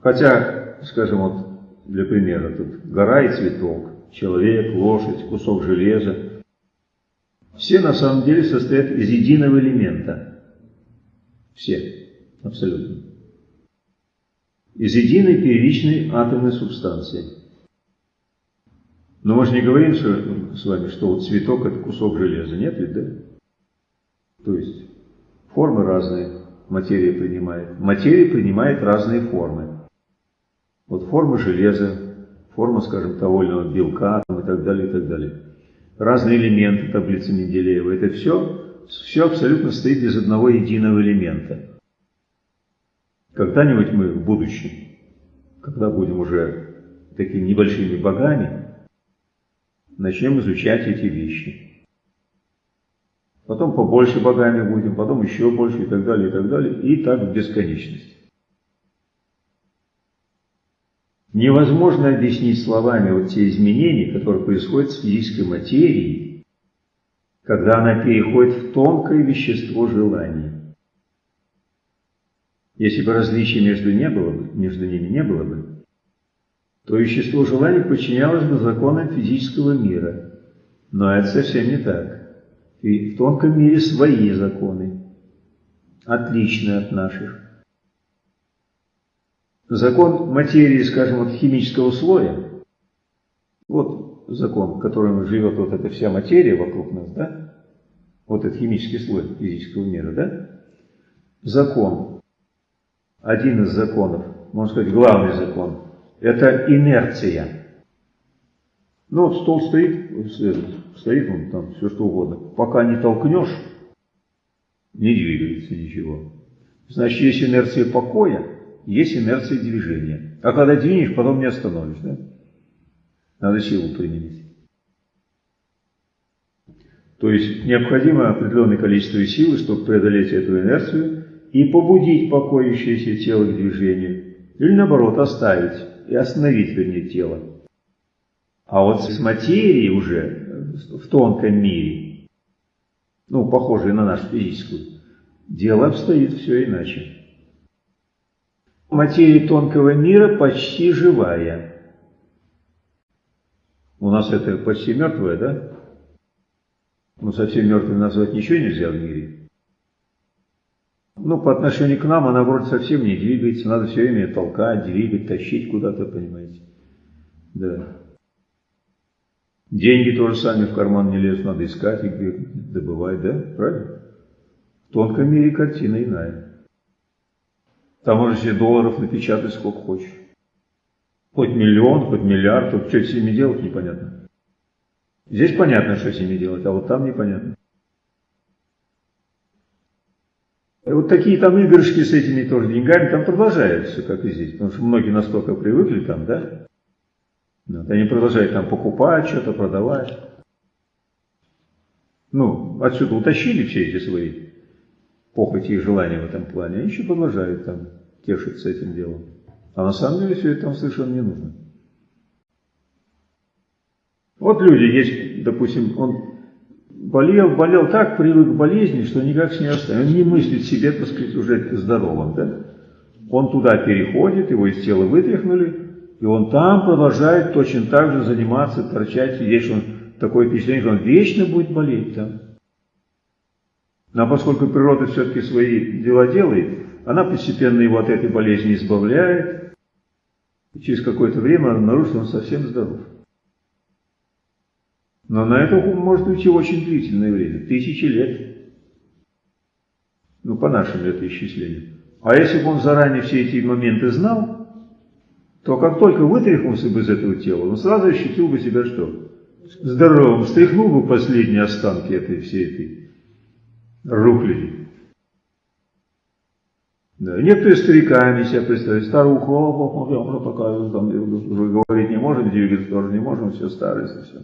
[SPEAKER 1] Хотя, скажем, вот для примера, тут гора и цветок, человек, лошадь, кусок железа. Все на самом деле состоят из единого элемента. Все, абсолютно. Из единой первичной атомной субстанции. Но мы же не говорим что, с вами, что вот цветок это кусок железа. Нет ведь, да? То есть формы разные материя принимает. Материя принимает разные формы. Вот форма железа, форма, скажем, иного белка там, и так далее, и так далее. Разные элементы таблицы Менделеева. Это все, все абсолютно стоит из одного единого элемента. Когда-нибудь мы в будущем, когда будем уже такими небольшими богами, начнем изучать эти вещи. Потом побольше богами будем, потом еще больше и так далее, и так далее, и так в бесконечность. Невозможно объяснить словами вот те изменения, которые происходят с физической материей, когда она переходит в тонкое вещество желания. Если бы различия между, не было бы, между ними не было бы, то вещество желания подчинялось бы законам физического мира. Но это совсем не так. И в тонком мире свои законы, отличные от наших. Закон материи, скажем, от химического слоя, вот закон, в котором живет вот эта вся материя вокруг нас, да? Вот этот химический слой физического мира, да? Закон, один из законов, можно сказать, главный закон, это инерция. Ну вот стол стоит, стоит он там, все что угодно. Пока не толкнешь, не двигается ничего. Значит, есть инерция покоя, есть инерция движения. А когда двинешь, потом не остановишь. Да? Надо силу применить. То есть необходимо определенное количество силы, чтобы преодолеть эту инерцию и побудить покоящееся тело к движению. Или наоборот, оставить и остановить, вернее, тело. А вот с материей уже в тонком мире, ну, похожей на нашу физическую, дело обстоит все иначе материя тонкого мира почти живая. У нас это почти мертвое, да? Ну, совсем мертвым назвать ничего нельзя в мире. Ну, по отношению к нам она вроде совсем не двигается, надо все время толкать, двигать, тащить куда-то, понимаете? Да. Деньги тоже сами в карман не лезут, надо искать их, добывать, да? Правильно? В тонком мире картина иная. Там можно себе долларов напечатать сколько хочешь. Хоть миллион, хоть миллиард, тут что с ними делать непонятно. Здесь понятно, что с ними делать, а вот там непонятно. И вот такие там игрышки с этими тоже деньгами там продолжаются, как и здесь. Потому что многие настолько привыкли там, да? Вот, они продолжают там покупать, что-то продавать. Ну, отсюда утащили все эти свои похоти и желания в этом плане, они еще продолжают там тешиться этим делом. А на самом деле все это там совершенно не нужно. Вот люди есть, допустим, он болел, болел так, привык к болезни, что никак с ней оставит. Он не мыслит себе, так сказать, уже здоровым, да? Он туда переходит, его из тела вытряхнули, и он там продолжает точно так же заниматься, торчать, сидеть, он такое впечатление, что он вечно будет болеть там. Но поскольку природа все-таки свои дела делает, она постепенно его от этой болезни избавляет, И через какое-то время обнаружит, что он совсем здоров. Но на это может уйти очень длительное время, тысячи лет. Ну, по нашим летоисчислениям. А если бы он заранее все эти моменты знал, то как только вытряхнулся бы из этого тела, он сразу ощутил бы себя что? Здоровым, стряхнул бы последние останки этой всей этой рухляди. Да. Некоторые стариками себя представляют, старуха, о, я уже такая, там, говорить не можем, двигаться тоже не можем, все старые совсем.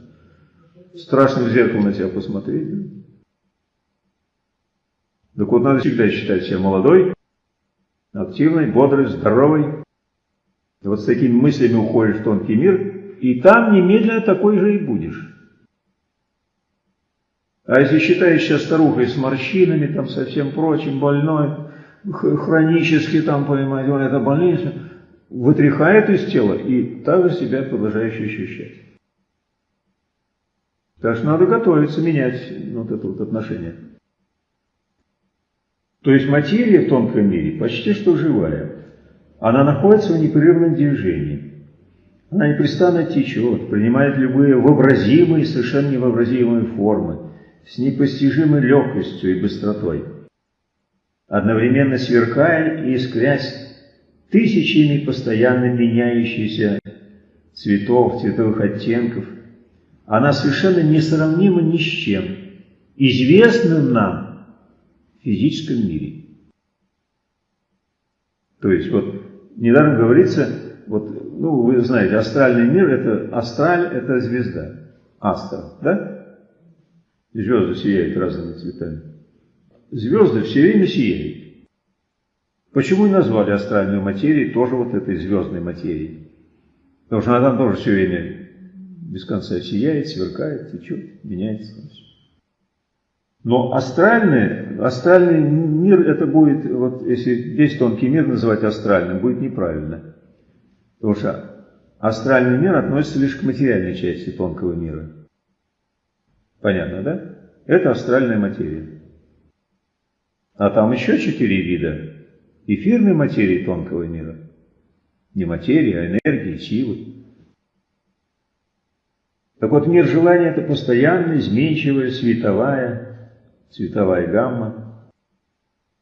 [SPEAKER 1] Страшно в зеркало на себя посмотреть. Так вот, надо всегда считать себя молодой, активной, бодрой, здоровой. И вот с такими мыслями уходишь в тонкий мир, и там немедленно такой же и будешь. А если считаешь себя старухой с морщинами, там совсем прочим, больной, хронически там, понимаете, он это больница, вытряхает из тела и также себя продолжаешь ощущать. Так что надо готовиться менять вот это вот отношение. То есть материя в тонком мире почти что живая. Она находится в непрерывном движении. Она непрестанно течет, принимает любые вообразимые и совершенно невообразимые формы, с непостижимой легкостью и быстротой, одновременно сверкая и искрясь тысячами постоянно меняющихся цветов, цветовых оттенков, она совершенно несравнима ни с чем, известным нам физическом мире. То есть вот недаром говорится, вот, ну вы знаете, астральный мир это астраль это звезда, астра, да? Звезды сияют разными цветами. Звезды все время сияют. Почему и назвали астральную материю тоже вот этой звездной материей? Потому что она там тоже все время без конца сияет, сверкает, течет, меняется. Но астральный, астральный мир, это будет, вот если весь тонкий мир называть астральным, будет неправильно. Потому что астральный мир относится лишь к материальной части тонкого мира. Понятно, да? Это астральная материя. А там еще четыре вида эфирной материи тонкого мира. Не материи, а энергии, силы. Так вот, мир желания – это постоянная, изменчивая, световая, цветовая гамма,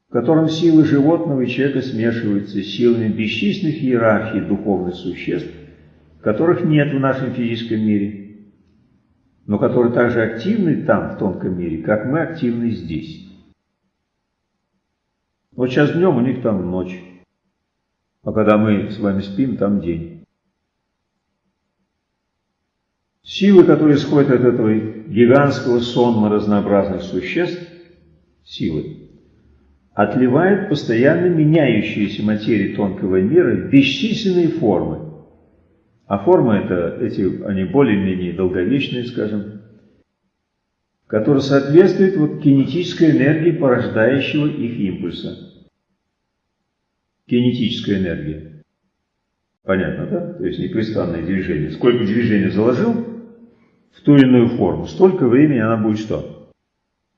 [SPEAKER 1] в котором силы животного и человека смешиваются с силами бесчисленных иерархий духовных существ, которых нет в нашем физическом мире, но которые также активны там, в тонком мире, как мы активны здесь. Вот сейчас днем у них там ночь, а когда мы с вами спим, там день. Силы, которые исходят от этого гигантского сонма разнообразных существ, силы, отливают постоянно меняющиеся материи тонкого мира в бесчисленные формы. А формы это, эти, они более-менее долговечные, скажем, которые соответствуют вот кинетической энергии порождающего их импульса. Кинетическая энергия. Понятно, да? То есть непрестанное движение. Сколько движения заложил, в ту или иную форму, столько времени она будет что?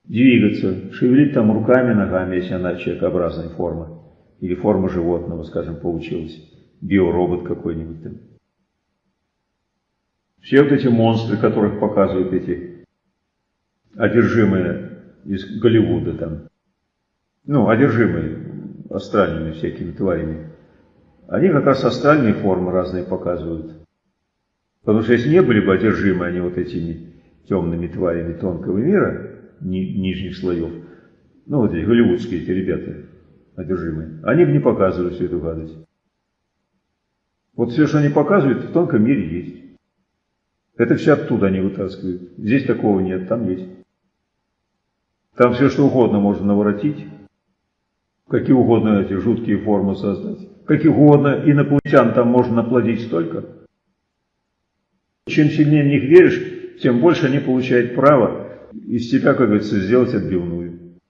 [SPEAKER 1] Двигаться, шевелить там руками, ногами, если она человекообразной формы. Или форма животного, скажем, получилась. Биоробот какой-нибудь там. Все вот эти монстры, которых показывают эти одержимые из Голливуда там. Ну, одержимые астральными всякими тварями. Они как раз астральные формы разные показывают. Потому что если не были бы одержимы они вот этими темными тварями тонкого мира, ни, нижних слоев, ну вот эти голливудские эти ребята одержимые, они бы не показывали всю эту гадость. Вот все, что они показывают, в тонком мире есть. Это все оттуда они вытаскивают. Здесь такого нет, там есть. Там все, что угодно можно наворотить, какие угодно эти жуткие формы создать, каких угодно инопланетян там можно наплодить столько – чем сильнее в них веришь, тем больше они получают право из тебя, как говорится, сделать отбивную.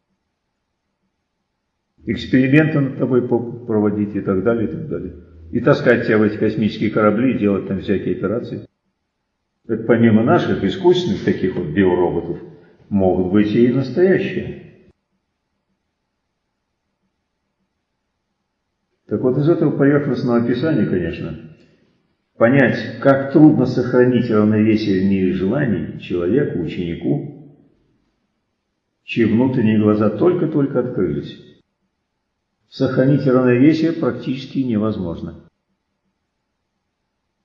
[SPEAKER 1] Эксперименты над тобой проводить и так далее, и так далее. И таскать тебя в эти космические корабли и делать там всякие операции. Так помимо наших искусственных таких вот биороботов, могут быть и настоящие. Так вот из этого поверхностного описания, конечно, понять, как трудно сохранить равновесие в мире желаний человеку, ученику, чьи внутренние глаза только-только открылись. Сохранить равновесие практически невозможно.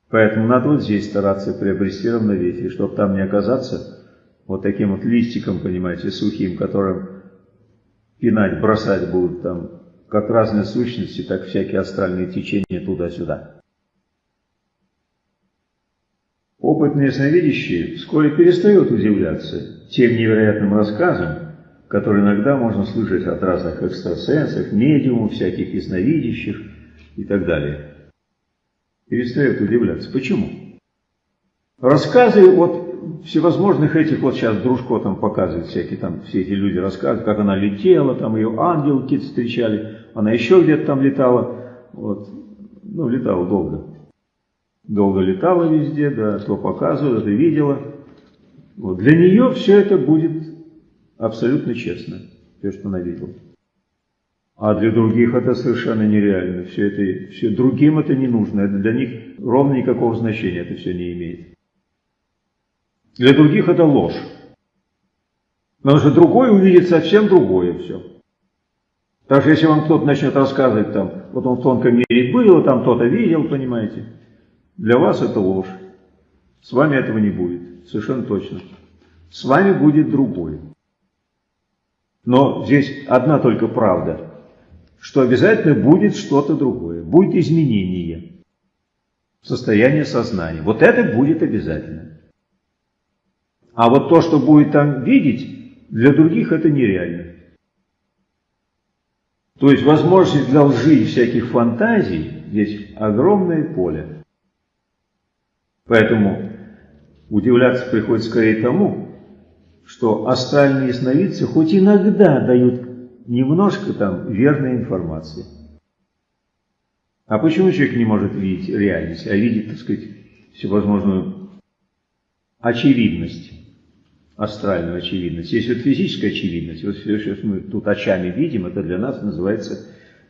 [SPEAKER 1] Поэтому надо вот здесь стараться приобрести равновесие, чтобы там не оказаться вот таким вот листиком, понимаете, сухим, которым пинать, бросать будут там как разные сущности, так всякие астральные течения туда-сюда. Опытные ясновидящие вскоре перестают удивляться тем невероятным рассказам, которые иногда можно слышать от разных экстрасенсов, медиумов, всяких ясновидящих и так далее. Перестают удивляться. Почему? Рассказы вот всевозможных этих, вот сейчас Дружко там показывает всякие там, все эти люди рассказывают, как она летела, там ее ангелы какие-то встречали, она еще где-то там летала, вот, ну, летала долго. Долго летала везде, да, то показывала, это видела. Вот. Для нее все это будет абсолютно честно, все, что она видела. А для других это совершенно нереально. Все это, все, другим это не нужно. Это для них ровно никакого значения это все не имеет. Для других это ложь. Потому что другой увидит совсем другое все. Так что если вам кто-то начнет рассказывать, там, вот он в тонком мире был, там кто-то видел, понимаете, для вас это ложь. С вами этого не будет, совершенно точно. С вами будет другой. Но здесь одна только правда, что обязательно будет что-то другое, будет изменение состояния сознания. Вот это будет обязательно. А вот то, что будет там видеть, для других это нереально. То есть возможность для лжи и всяких фантазий здесь огромное поле. Поэтому удивляться приходится скорее тому, что астральные сновидцы хоть иногда дают немножко там верной информации. А почему человек не может видеть реальность, а видит, так сказать, всевозможную очевидность? астральную очевидность. Есть вот физическая очевидность. Вот что мы тут очами видим, это для нас называется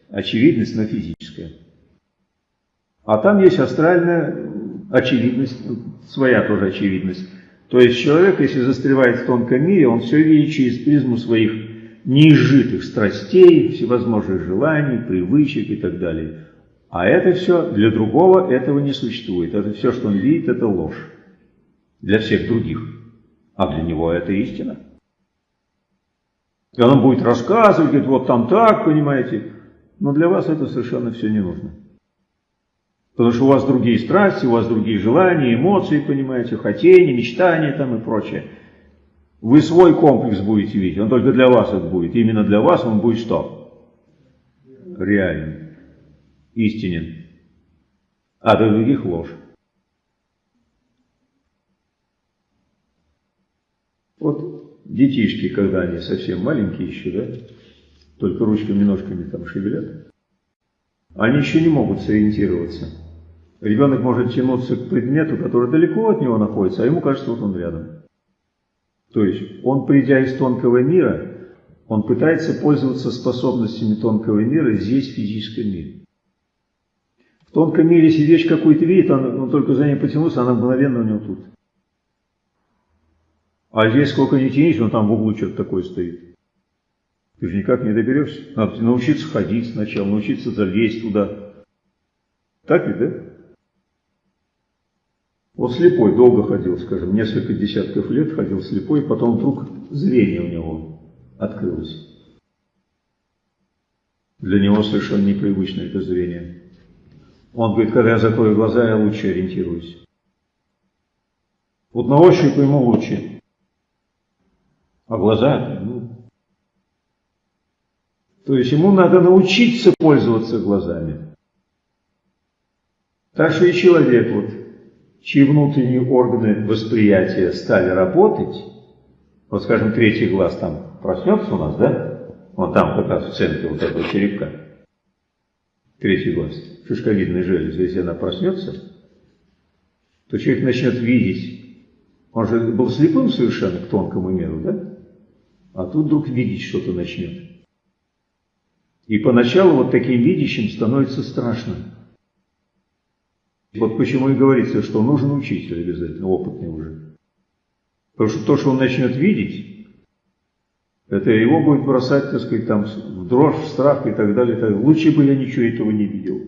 [SPEAKER 1] очевидность, но физическая. А там есть астральная очевидность, своя тоже очевидность. То есть человек, если застревает в тонком мире, он все видит через призму своих неизжитых страстей, всевозможных желаний, привычек и так далее. А это все, для другого этого не существует. Это все, что он видит, это ложь. Для всех других а для него это истина. И он будет рассказывать, говорит, вот там так, понимаете. Но для вас это совершенно все не нужно. Потому что у вас другие страсти, у вас другие желания, эмоции, понимаете, хотения, мечтания там и прочее. Вы свой комплекс будете видеть, он только для вас это будет. Именно для вас он будет что? Реальный, истинен. А для других ложь. Вот детишки, когда они совсем маленькие еще, да, только ручками, ножками там шевелят, они еще не могут сориентироваться. Ребенок может тянуться к предмету, который далеко от него находится, а ему кажется, вот он рядом. То есть он, придя из тонкого мира, он пытается пользоваться способностями тонкого мира здесь, в физическом мире. В тонком мире, если вещь какую-то видит, он, он только за ней потянулся, она мгновенно у него тут. А здесь сколько не тянись, он там в углу что-то такое стоит. Ты же никак не доберешься. Надо научиться ходить сначала, научиться залезть туда. Так ведь, да? Вот слепой долго ходил, скажем, несколько десятков лет ходил слепой, потом вдруг зрение у него открылось. Для него совершенно непривычное это зрение. Он говорит, когда я закрою глаза, я лучше ориентируюсь. Вот на ощупь ему лучше. А глаза, ну... То есть ему надо научиться пользоваться глазами. Так что и человек, вот, чьи внутренние органы восприятия стали работать, вот, скажем, третий глаз там проснется у нас, да? Вот там как раз в центре вот этого черепка. Третий глаз, шишковидная железа, если она проснется, то человек начнет видеть. Он же был слепым совершенно к тонкому миру, да? а тут вдруг видеть что-то начнет. И поначалу вот таким видящим становится страшно. Вот почему и говорится, что нужен учитель обязательно, опытный уже. Потому что то, что он начнет видеть, это его будет бросать, так сказать, там, в дрожь, в страх и так далее. Так. Лучше бы я ничего этого не видел.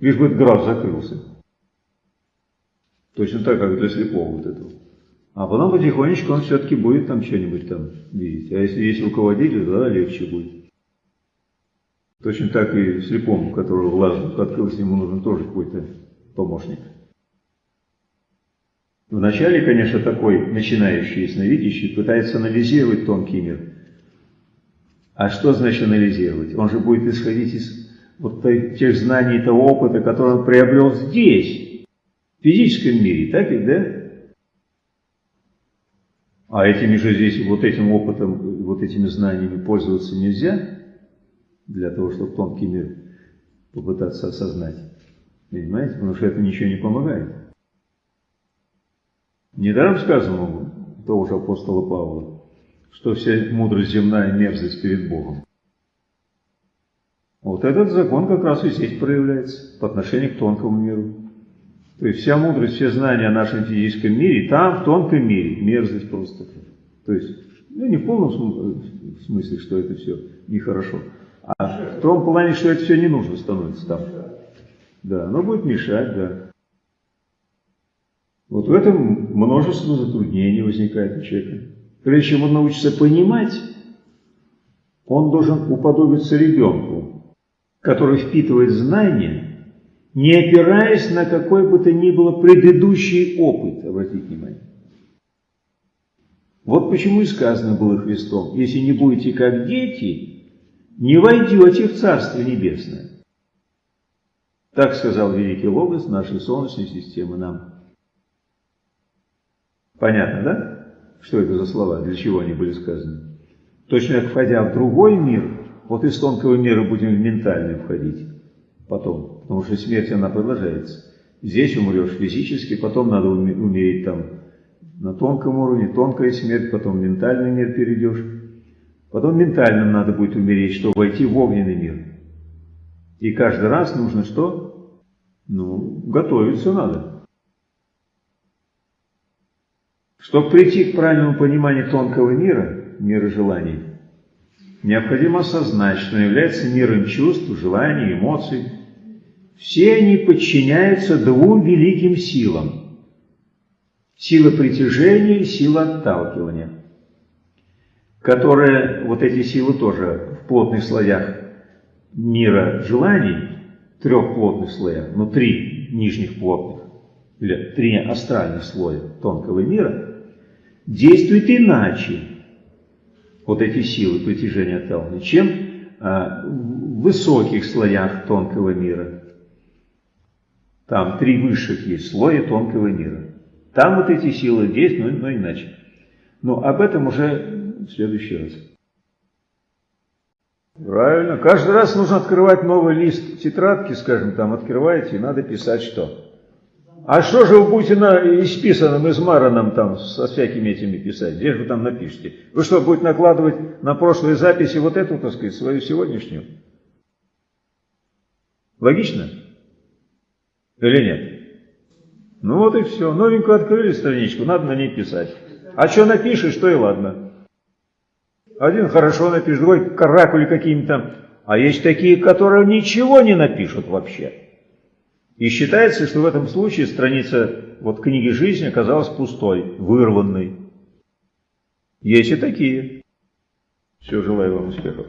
[SPEAKER 1] Лишь бы этот глаз закрылся. Точно так, как для слепого вот этого. А потом потихонечку он все-таки будет там что-нибудь там видеть. А если есть руководитель, тогда легче будет. Точно так и слепому, которого глаз открылся, ему нужен тоже какой-то помощник. Вначале, конечно, такой начинающий ясновидящий пытается анализировать тонкий мир. А что значит анализировать? Он же будет исходить из вот тех знаний, того опыта, который он приобрел здесь, в физическом мире, так ведь, да? А этими же здесь, вот этим опытом, вот этими знаниями пользоваться нельзя, для того, чтобы тонкий мир попытаться осознать. Понимаете? Потому что это ничего не помогает. Недаром сказано того же апостола Павла, что вся мудрость земная мерзость перед Богом. Вот этот закон как раз и здесь проявляется по отношению к тонкому миру. То есть вся мудрость, все знания о нашем физическом мире, там, в тонком мире, мерзость просто. То есть, ну не в полном смысле, что это все нехорошо, а в том плане, что это все не нужно становится там. Да, оно будет мешать, да. Вот в этом множество затруднений возникает у человека. Прежде чем он научится понимать, он должен уподобиться ребенку, который впитывает знания не опираясь на какой бы то ни было предыдущий опыт, обратите внимание. Вот почему и сказано было Христом, если не будете как дети, не войдете в Царство Небесное. Так сказал великий Логос нашей Солнечной системы нам. Понятно, да? Что это за слова, для чего они были сказаны? Точно как входя в другой мир, вот из тонкого мира будем в ментальный входить потом, потому что смерть, она продолжается. Здесь умрешь физически, потом надо умереть там на тонком уровне, тонкая смерть, потом в ментальный мир перейдешь. Потом ментальным надо будет умереть, чтобы войти в огненный мир. И каждый раз нужно что? Ну, готовиться надо. Чтобы прийти к правильному пониманию тонкого мира, мира желаний, необходимо осознать, что является миром чувств, желаний, эмоций, все они подчиняются двум великим силам. Сила притяжения и сила отталкивания, которые, вот эти силы тоже в плотных слоях мира желаний, трех плотных слоях, но три нижних плотных, или три астральных слоя тонкого мира, действуют иначе, вот эти силы притяжения отталкивания, чем а, в высоких слоях тонкого мира. Там три высших есть слоя тонкого мира. Там вот эти силы действуют, но, но иначе. Но об этом уже в следующий раз. Правильно. Каждый раз нужно открывать новый лист тетрадки, скажем, там открываете, и надо писать что. А что же вы будете на исписанном, измаранном там со всякими этими писать? Где же вы там напишете? Вы что, будете накладывать на прошлые записи вот эту, так сказать, свою сегодняшнюю? Логично? Или нет? Ну вот и все. Новенькую открыли страничку, надо на ней писать. А что напишешь, то и ладно. Один хорошо напишет, другой каракули какими-то. А есть такие, которые ничего не напишут вообще. И считается, что в этом случае страница вот книги жизни оказалась пустой, вырванной. Есть и такие. Все, желаю вам успехов.